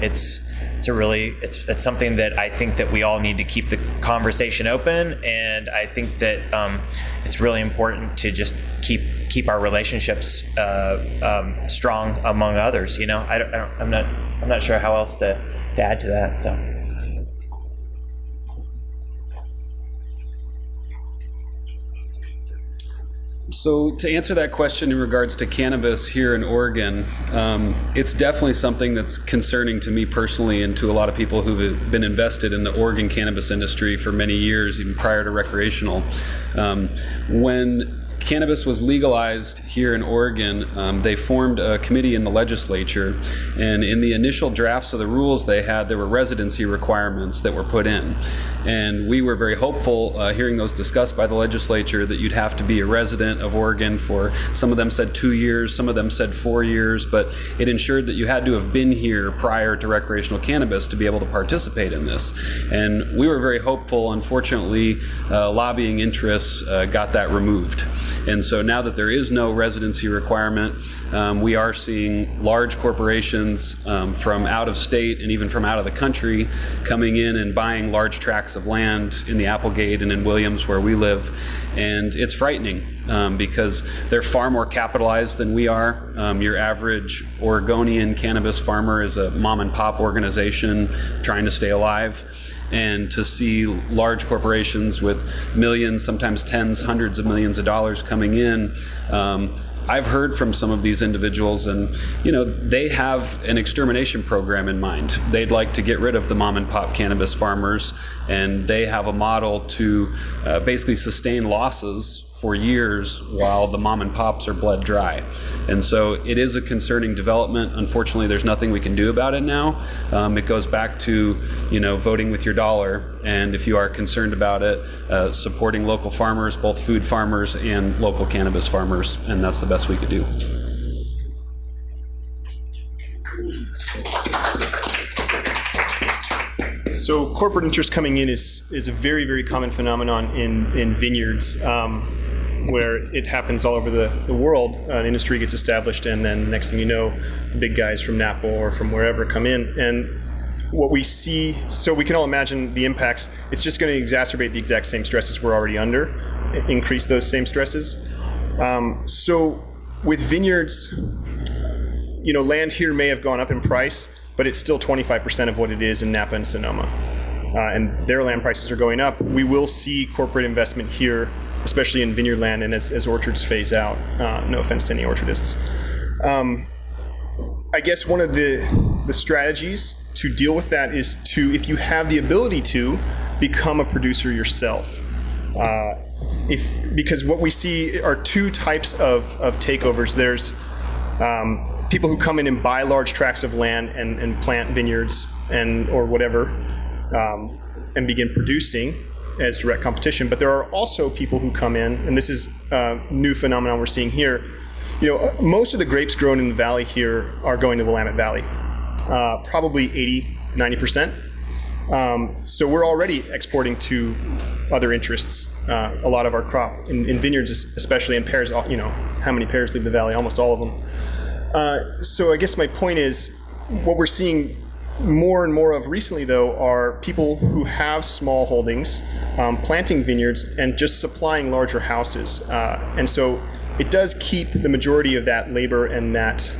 it's it's a really it's it's something that I think that we all need to keep the conversation open, and I think that um, it's really important to just keep keep our relationships uh, um, strong among others. You know, I don't, I don't, I'm not I'm not sure how else to, to add to that. So. So, to answer that question in regards to cannabis here in Oregon, um, it's definitely something that's concerning to me personally and to a lot of people who've been invested in the Oregon cannabis industry for many years, even prior to recreational. Um, when cannabis was legalized here in Oregon, um, they formed a committee in the legislature, and in the initial drafts of the rules they had, there were residency requirements that were put in. And we were very hopeful, uh, hearing those discussed by the legislature, that you'd have to be a resident of Oregon for some of them said two years, some of them said four years, but it ensured that you had to have been here prior to recreational cannabis to be able to participate in this. And we were very hopeful. Unfortunately, uh, lobbying interests uh, got that removed. And so now that there is no residency requirement, um, we are seeing large corporations um, from out of state and even from out of the country coming in and buying large tracts of land in the Applegate and in Williams where we live. And it's frightening um, because they're far more capitalized than we are. Um, your average Oregonian cannabis farmer is a mom and pop organization trying to stay alive and to see large corporations with millions, sometimes tens, hundreds of millions of dollars coming in. Um, I've heard from some of these individuals, and you know they have an extermination program in mind. They'd like to get rid of the mom and pop cannabis farmers, and they have a model to uh, basically sustain losses for years while the mom and pops are bled dry. And so it is a concerning development. Unfortunately, there's nothing we can do about it now. Um, it goes back to, you know, voting with your dollar. And if you are concerned about it, uh, supporting local farmers, both food farmers and local cannabis farmers. And that's the best we could do. So corporate interest coming in is is a very very common phenomenon in in vineyards. Um, where it happens all over the, the world. An industry gets established, and then next thing you know, the big guys from Napa or from wherever come in. And what we see, so we can all imagine the impacts. It's just going to exacerbate the exact same stresses we're already under, increase those same stresses. Um, so with vineyards, you know, land here may have gone up in price, but it's still 25% of what it is in Napa and Sonoma. Uh, and their land prices are going up. We will see corporate investment here especially in vineyard land and as, as orchards phase out. Uh, no offense to any orchardists. Um, I guess one of the, the strategies to deal with that is to, if you have the ability to, become a producer yourself. Uh, if because what we see are two types of, of takeovers. There's um, people who come in and buy large tracts of land and, and plant vineyards and or whatever um, and begin producing as direct competition. But there are also people who come in, and this is a new phenomenon we're seeing here. You know, uh, most of the grapes grown in the valley here are going to Willamette Valley, uh, probably 80, 90 percent. Um, so we're already exporting to other interests. Uh, a lot of our crop in, in, vineyards, especially in pears. You know, how many pears leave the valley? Almost all of them. Uh, so I guess my point is, what we're seeing more and more of recently, though, are people who have small holdings, um, planting vineyards, and just supplying larger houses. Uh, and so it does keep the majority of that labor and that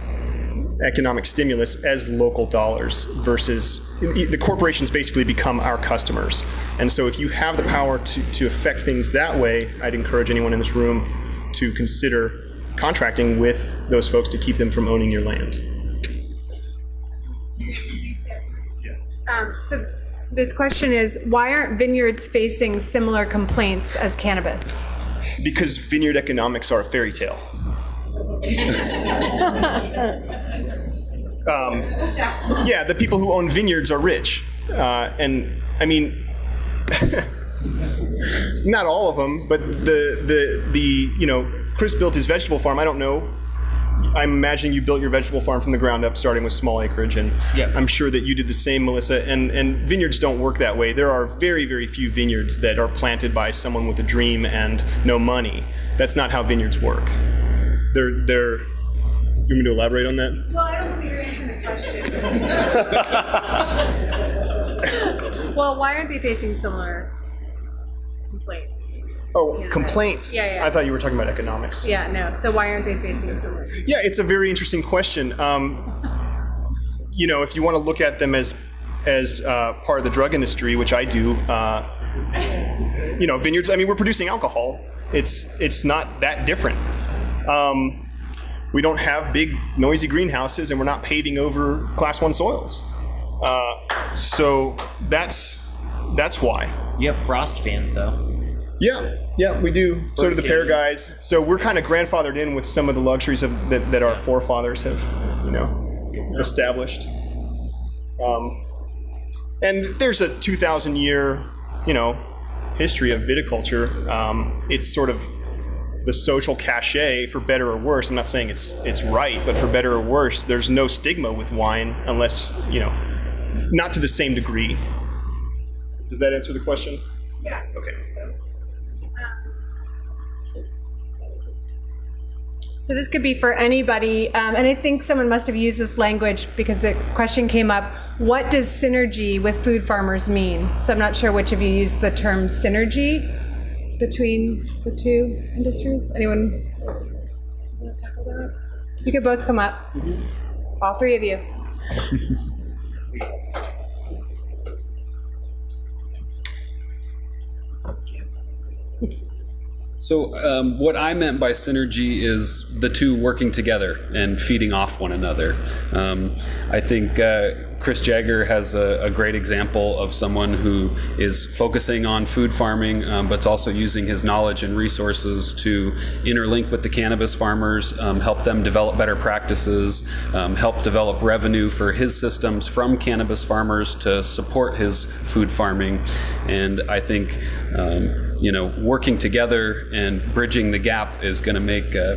economic stimulus as local dollars versus the corporations basically become our customers. And so if you have the power to, to affect things that way, I'd encourage anyone in this room to consider contracting with those folks to keep them from owning your land. Um, so this question is, why aren't vineyards facing similar complaints as cannabis? Because vineyard economics are a fairy tale. (laughs) um, yeah, the people who own vineyards are rich. Uh, and I mean, (laughs) not all of them, but the, the, the, you know, Chris built his vegetable farm. I don't know. I'm imagining you built your vegetable farm from the ground up, starting with small acreage, and Yeah. I'm sure that you did the same, Melissa. And and vineyards don't work that way. There are very very few vineyards that are planted by someone with a dream and no money. That's not how vineyards work. They're they're. You want me to elaborate on that? Well, I don't think you're answering the question. (laughs) (laughs) well, why aren't they facing similar complaints? Oh, Yeah. complaints. Yeah, yeah. I thought you were talking about economics. Yeah, no. So why aren't they facing similar? Yeah, it's a very interesting question. Um, you know, if you want to look at them as as uh, part of the drug industry, which I do, uh, you know, vineyards. I mean, we're producing alcohol. It's it's not that different. Um, we don't have big noisy greenhouses, and we're not paving over class one soils. Uh, so that's that's why. You have frost fans though. Yeah, yeah, we do. So do the pear guys. So we're kind of grandfathered in with some of the luxuries of, that, that our forefathers have, you know, established. Um, and there's a 2,000 year, you know, history of viticulture. Um, it's sort of the social cachet, for better or worse. I'm not saying it's it's right, but for better or worse, there's no stigma with wine unless you know, not to the same degree. Does that answer the question? Yeah. Okay. So this could be for anybody, um, and I think someone must have used this language because the question came up. What does synergy with food farmers mean? So I'm not sure which of you used the term synergy between the two industries. Anyone? wanna tackle that? You could both come up. All three of you. (laughs) So, um, what I meant by synergy is the two working together and feeding off one another. Um, I think uh, Chris Jagger has a, a great example of someone who is focusing on food farming, um, but also using his knowledge and resources to interlink with the cannabis farmers, um, help them develop better practices, um, help develop revenue for his systems from cannabis farmers to support his food farming. And I think um, you know, working together and bridging the gap is going to make uh,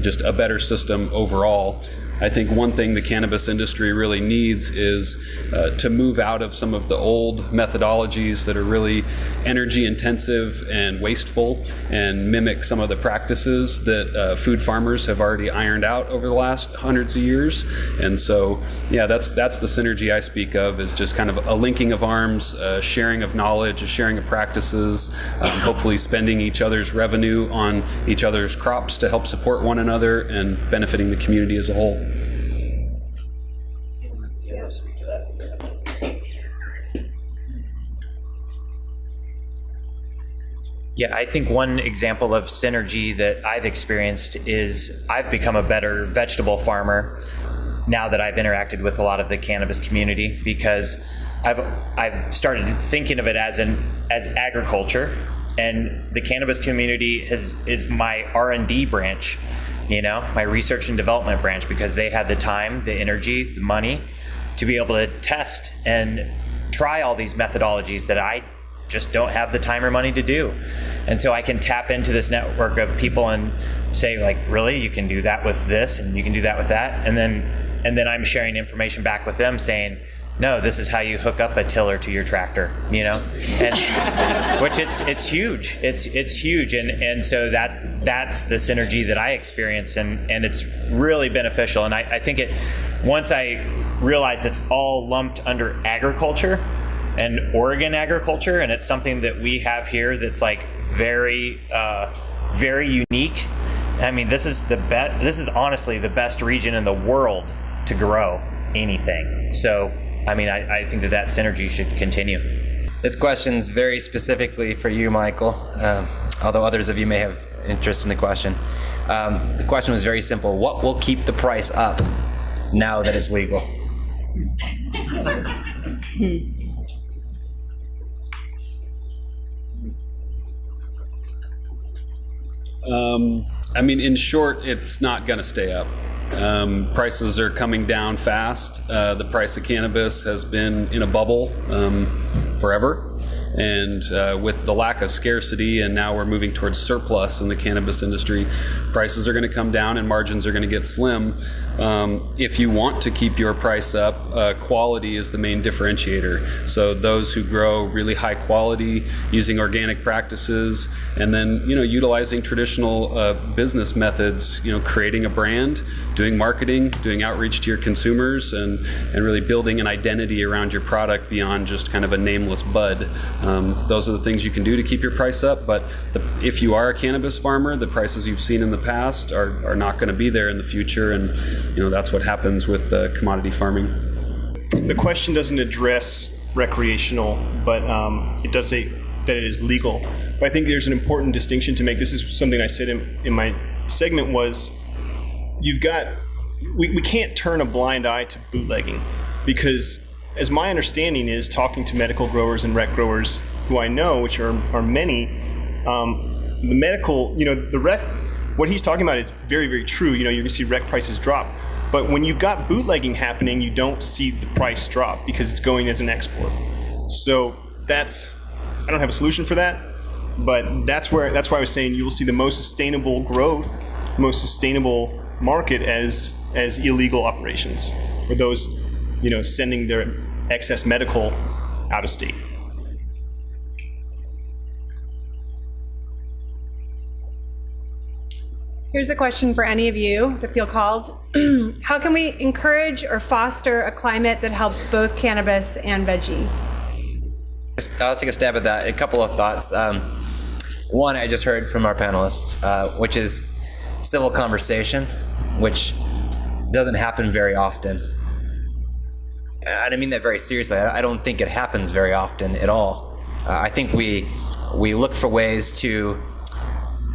just a better system overall. I think one thing the cannabis industry really needs is uh, to move out of some of the old methodologies that are really energy intensive and wasteful and mimic some of the practices that uh, food farmers have already ironed out over the last hundreds of years. And so, yeah, that's that's the synergy I speak of is just kind of a linking of arms, a sharing of knowledge, a sharing of practices, um, hopefully spending each other's revenue on each other's crops to help support one another and benefiting the community as a whole. Yeah, I think one example of synergy that I've experienced is I've become a better vegetable farmer now that I've interacted with a lot of the cannabis community because I've I've started thinking of it as an as agriculture. And the cannabis community has is my R&D branch, you know, my research and development branch because they had the time, the energy, the money to be able to test and try all these methodologies that I just don't have the time or money to do. And so I can tap into this network of people and say like, really, you can do that with this and you can do that with that. And then and then I'm sharing information back with them saying, no, this is how you hook up a tiller to your tractor, you know? And (laughs) which it's it's huge. It's it's huge. And and so that that's the synergy that I experience and, and it's really beneficial. And I, I think it once I realize it's all lumped under agriculture and Oregon agriculture, and it's something that we have here that's like very, uh, very unique. I mean, this is the best. This is honestly the best region in the world to grow anything. So, I mean, I, I think that that synergy should continue. This question's very specifically for you, Michael, um, although others of you may have interest in the question. Um, the question was very simple. What will keep the price up now that it's legal? (laughs) Um, I mean, in short, it's not going to stay up. Um, prices are coming down fast. Uh, the price of cannabis has been in a bubble um, forever. And uh, with the lack of scarcity, and now we're moving towards surplus in the cannabis industry, prices are going to come down and margins are going to get slim. Um, if you want to keep your price up, uh, quality is the main differentiator. So those who grow really high quality using organic practices, and then you know utilizing traditional uh, business methods, you know creating a brand, doing marketing, doing outreach to your consumers, and and really building an identity around your product beyond just kind of a nameless bud. Um, those are the things you can do to keep your price up. But the, if you are a cannabis farmer, the prices you've seen in the past are, are not going to be there in the future, and you know that's what happens with uh, commodity farming. The question doesn't address recreational, but um, it does say that it is legal. But I think there's an important distinction to make. This is something I said in, in my segment was you've got we, we can't turn a blind eye to bootlegging because as my understanding is talking to medical growers and rec growers who I know, which are, are many, um, the medical, you know, the rec, what he's talking about is very, very true. You know, you're gonna see rec prices drop. But when you've got bootlegging happening, you don't see the price drop because it's going as an export. So that's, I don't have a solution for that, but that's where, that's why I was saying you will see the most sustainable growth, most sustainable market as, as illegal operations, or those, you know, sending their excess medical out of state. Here's a question for any of you that feel called. (clears throat) How can we encourage or foster a climate that helps both cannabis and veggie? I'll take a stab at that. A couple of thoughts. Um, one, I just heard from our panelists, uh, which is civil conversation, which doesn't happen very often. I don't mean that very seriously. I don't think it happens very often at all. Uh, I think we we look for ways to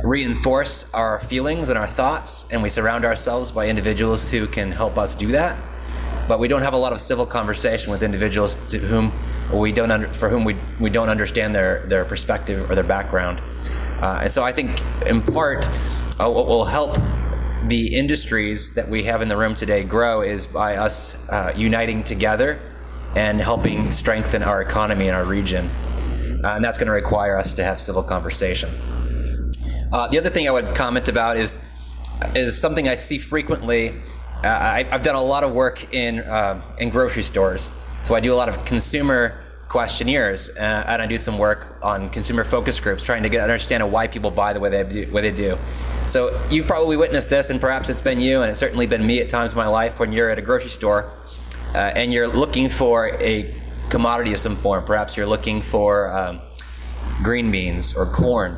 reinforce our feelings and our thoughts, and we surround ourselves by individuals who can help us do that. But we don't have a lot of civil conversation with individuals to whom we don't under, for whom we, we don't understand their, their perspective or their background. Uh, and so I think, in part, uh, what will help the industries that we have in the room today grow is by us uh, uniting together and helping strengthen our economy in our region. Uh, and that's going to require us to have civil conversation. Uh, the other thing I would comment about is is something I see frequently. Uh, I, have done a lot of work in uh, in grocery stores, so I do a lot of consumer questionnaires, uh, and I do some work on consumer focus groups, trying to get understand why people buy the way they do. Way they do. So you've probably witnessed this, and perhaps it's been you, and it's certainly been me at times in my life when you're at a grocery store uh, and you're looking for a commodity of some form. Perhaps you're looking for um, green beans or corn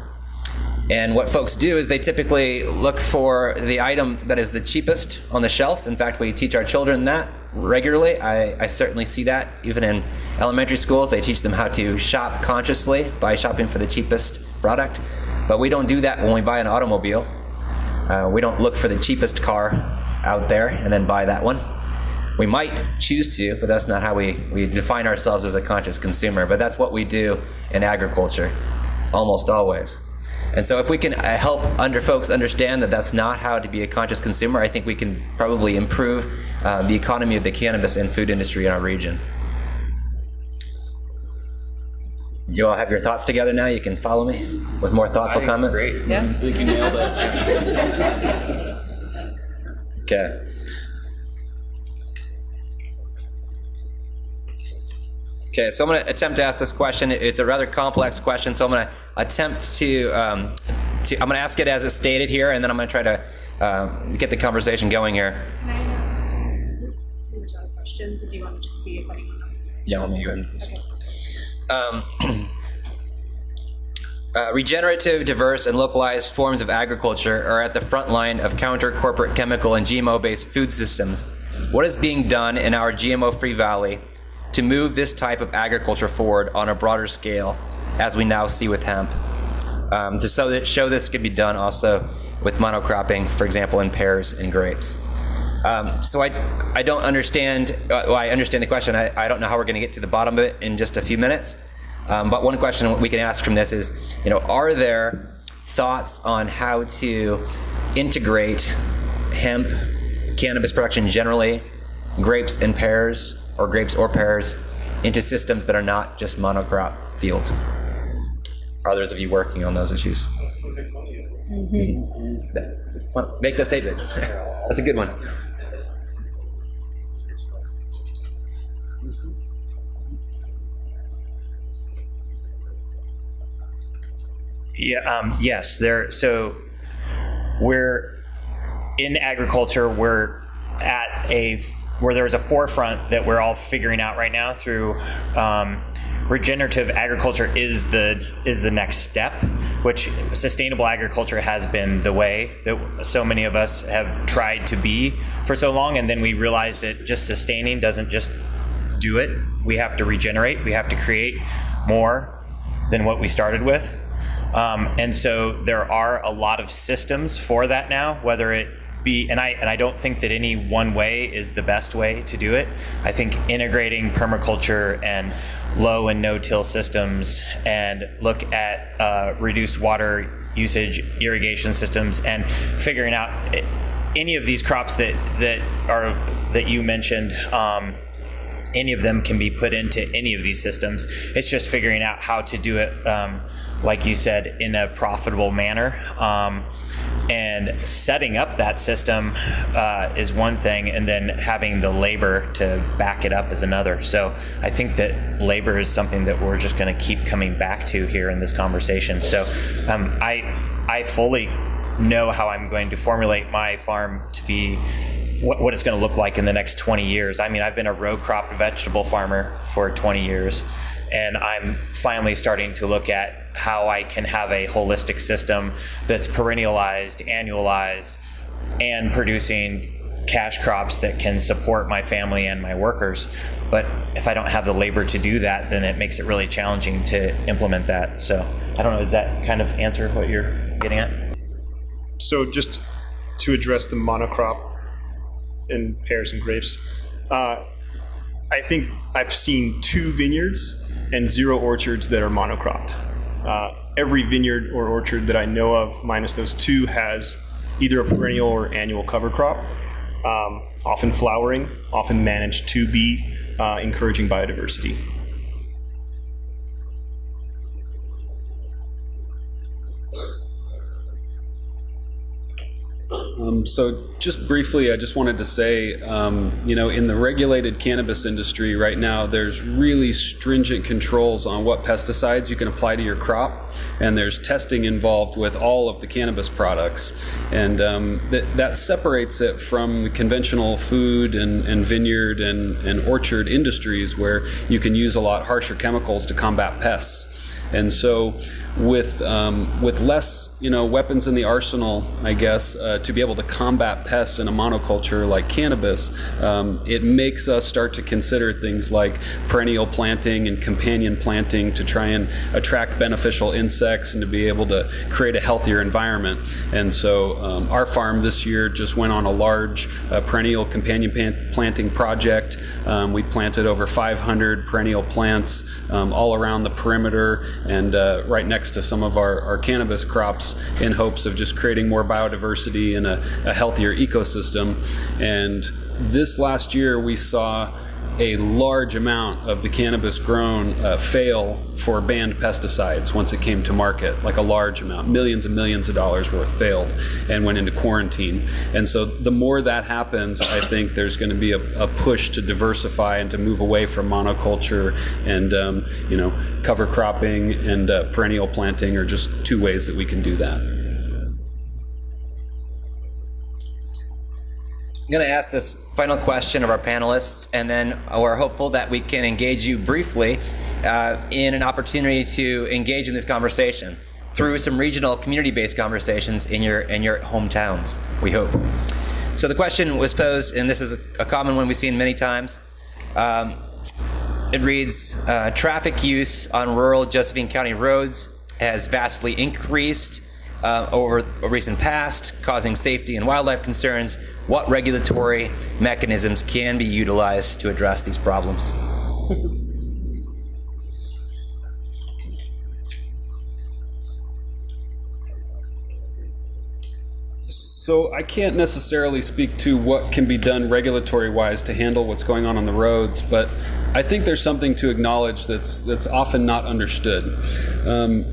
and what folks do is they typically look for the item that is the cheapest on the shelf. In fact, we teach our children that regularly. I, I, certainly see that even in elementary schools. They teach them how to shop consciously by shopping for the cheapest product. But we don't do that when we buy an automobile. Uh, we don't look for the cheapest car out there and then buy that one. We might choose to, but that's not how we, we define ourselves as a conscious consumer. But that's what we do in agriculture, almost always. And so if we can uh, help under folks understand that that's not how to be a conscious consumer, I think we can probably improve uh, the economy of the cannabis and food industry in our region. You all have your thoughts together now. You can follow me with more thoughtful comments. Great. Yeah. I think you nailed it. (laughs) Okay. Okay, so I'm going to attempt to ask this question. It's a rather complex question, so I'm going to attempt to, um, to I'm going to ask it as it's stated here, and then I'm going to try to um, get the conversation going here. questions, or do you want to just see if anyone else? Yeah, let me go ahead and. Um, (clears throat) uh, regenerative, diverse, and localized forms of agriculture are at the front line of counter corporate chemical and GMO based food systems. What is being done in our GMO free valley to move this type of agriculture forward on a broader scale, as we now see with hemp? Um, to show that show this could be done also with monocropping, for example, in pears and grapes. Um, so I, I don't understand, uh, well, I understand the question. I, I don't know how we're going to get to the bottom of it in just a few minutes. Um, but one question we can ask from this is, you know, are there thoughts on how to integrate hemp, cannabis production generally, grapes and pears, or grapes or pears, into systems that are not just monocrop fields? Are others of you working on those issues? Well, Make the statement. That's a good one. Yeah. Um, yes. There. So we're in agriculture. We're at a where there's a forefront that we're all figuring out right now through um, regenerative agriculture is the is the next step which sustainable agriculture has been the way that so many of us have tried to be for so long. And then we realized that just sustaining doesn't just do it. We have to regenerate. We have to create more than what we started with. Um, and so there are a lot of systems for that now whether it be and I and I don't think that any one way is the best way to do it. I think integrating permaculture and low and no-till systems and look at uh, reduced water usage irrigation systems and figuring out any of these crops that that are that you mentioned. Um, any of them can be put into any of these systems. It's just figuring out how to do it, um, like you said, in a profitable manner. Um, and setting up that system uh, is one thing, and then having the labor to back it up is another. So I think that labor is something that we're just going to keep coming back to here in this conversation. So um, I I fully know how I'm going to formulate my farm to be what, what it's going to look like in the next 20 years. I mean, I've been a row crop vegetable farmer for 20 years, and I'm finally starting to look at how I can have a holistic system that's perennialized, annualized, and producing cash crops that can support my family and my workers. But if I don't have the labor to do that, then it makes it really challenging to implement that. So I don't know, does that kind of answer what you're getting at? So just to address the monocrop in pears and grapes, uh, I think I've seen two vineyards and zero orchards that are monocropped. Uh, every vineyard or orchard that I know of, minus those two, has either a perennial or annual cover crop, um, often flowering, often managed to be uh, encouraging biodiversity. Um, so just briefly, I just wanted to say, um, you know, in the regulated cannabis industry right now, there's really stringent controls on what pesticides you can apply to your crop, and there's testing involved with all of the cannabis products, and um, that, that separates it from the conventional food and, and vineyard and, and orchard industries where you can use a lot harsher chemicals to combat pests. And so with um, with less you know weapons in the arsenal, I guess, uh, to be able to combat pests in a monoculture like cannabis, um, it makes us start to consider things like perennial planting and companion planting to try and attract beneficial insects and to be able to create a healthier environment. And so um, our farm this year just went on a large uh, perennial companion planting project. Um, we planted over 500 perennial plants um, all around the perimeter and uh, right next to some of our, our cannabis crops in hopes of just creating more biodiversity and a, a healthier ecosystem. And this last year we saw a large amount of the cannabis grown uh, fail for banned pesticides once it came to market, like a large amount. Millions and millions of dollars worth failed and went into quarantine. And so the more that happens, I think there's going to be a, a push to diversify and to move away from monoculture and, um, you know, cover cropping and uh, perennial planting are just two ways that we can do that. I'm going to ask this final question of our panelists, and then we're hopeful that we can engage you briefly uh, in an opportunity to engage in this conversation through some regional community-based conversations in your in your hometowns. We hope. So the question was posed, and this is a common one we've seen many times. Um, it reads, uh, traffic use on rural Josephine County roads has vastly increased uh, over a recent past, causing safety and wildlife concerns. What regulatory mechanisms can be utilized to address these problems? So I can't necessarily speak to what can be done regulatory wise to handle what's going on on the roads, but I think there's something to acknowledge that's that's often not understood. Um,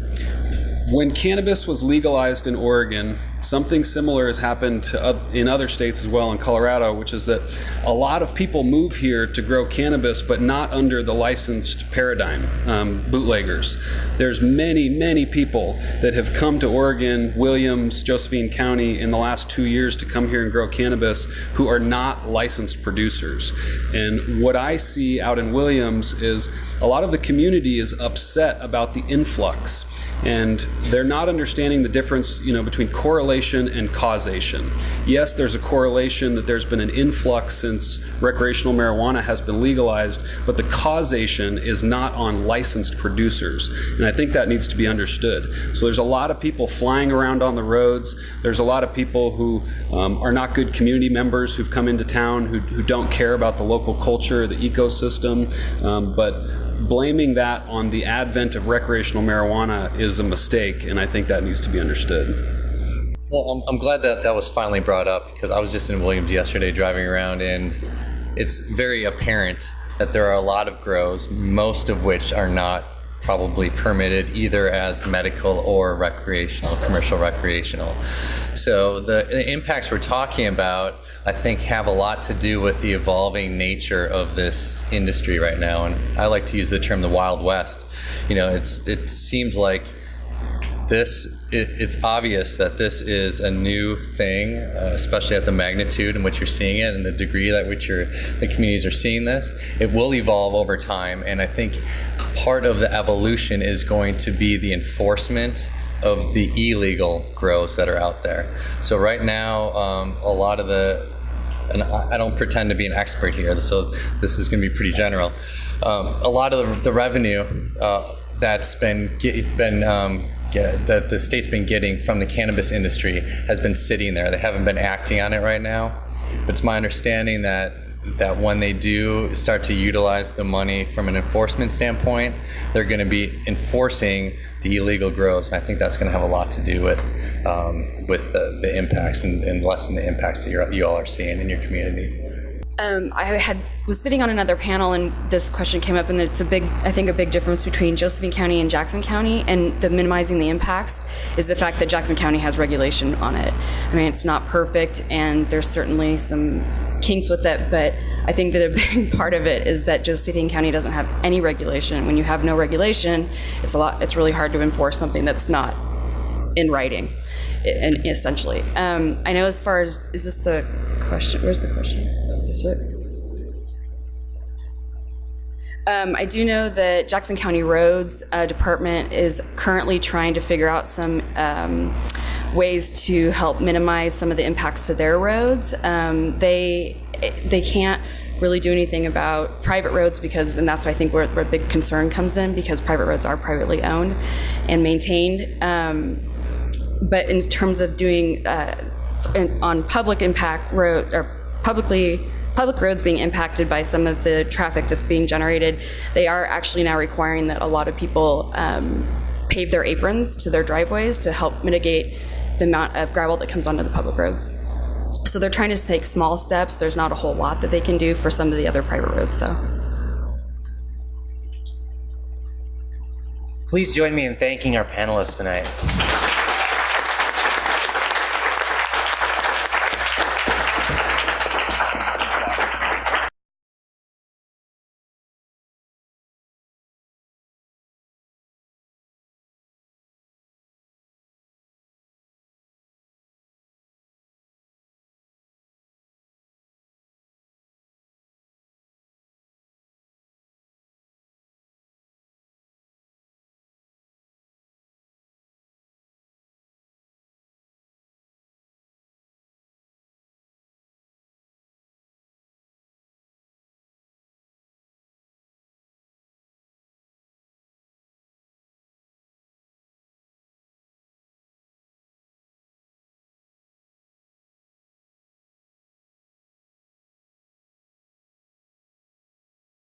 when cannabis was legalized in Oregon, something similar has happened to, in other states as well in Colorado, which is that a lot of people move here to grow cannabis, but not under the licensed paradigm, um, bootleggers. There's many, many people that have come to Oregon, Williams, Josephine County in the last two years to come here and grow cannabis who are not licensed producers. And what I see out in Williams is a lot of the community is upset about the influx and they're not understanding the difference you know between correlation and causation. Yes there's a correlation that there's been an influx since recreational marijuana has been legalized but the causation is not on licensed producers and i think that needs to be understood. So there's a lot of people flying around on the roads. There's a lot of people who um, are not good community members who've come into town who, who don't care about the local culture the ecosystem. Um, but blaming that on the advent of recreational marijuana is a mistake, and I think that needs to be understood. Well, I'm, I'm glad that that was finally brought up because I was just in Williams yesterday driving around, and it's very apparent that there are a lot of grows, most of which are not probably permitted either as medical or recreational, commercial recreational. So the, the, impacts we're talking about, I think, have a lot to do with the evolving nature of this industry right now. And I like to use the term the Wild West. You know, it's it seems like this it, it's obvious that this is a new thing, uh, especially at the magnitude in which you're seeing it and the degree that which the communities are seeing this. It will evolve over time, and I think part of the evolution is going to be the enforcement of the illegal grows that are out there. So right now, um, a lot of the and I don't pretend to be an expert here, so this is going to be pretty general. Um, a lot of the revenue uh, that's been been um, get, that the state's been getting from the cannabis industry has been sitting there. They haven't been acting on it right now. But it's my understanding that that when they do start to utilize the money from an enforcement standpoint, they're going to be enforcing the illegal grows. And I think that's going to have a lot to do with um, with the, the impacts and, and, lessen the impacts that you all are seeing in your community. Um, I had was sitting on another panel and this question came up, and it's a big, I think, a big difference between Josephine County and Jackson County, and the minimizing the impacts is the fact that Jackson County has regulation on it. I mean, it's not perfect, and there's certainly some kinks with it, but I think that a (laughs) big part of it is that Josephine County doesn't have any regulation. When you have no regulation, it's a lot. It's really hard to enforce something that's not in writing, and essentially. Um, I know as far as is this the question? Where's the question? Is it? Um, I do know that Jackson County Roads uh, Department is currently trying to figure out some um, ways to help minimize some of the impacts to their roads. Um, they they can't really do anything about private roads because, and that's I think where, where big concern comes in because private roads are privately owned and maintained. Um, but in terms of doing uh, in, on public impact road or publicly public roads being impacted by some of the traffic that's being generated, they are actually now requiring that a lot of people um, pave their aprons to their driveways to help mitigate the amount of gravel that comes onto the public roads. So they're trying to take small steps. There's not a whole lot that they can do for some of the other private roads, though. Please join me in thanking our panelists tonight.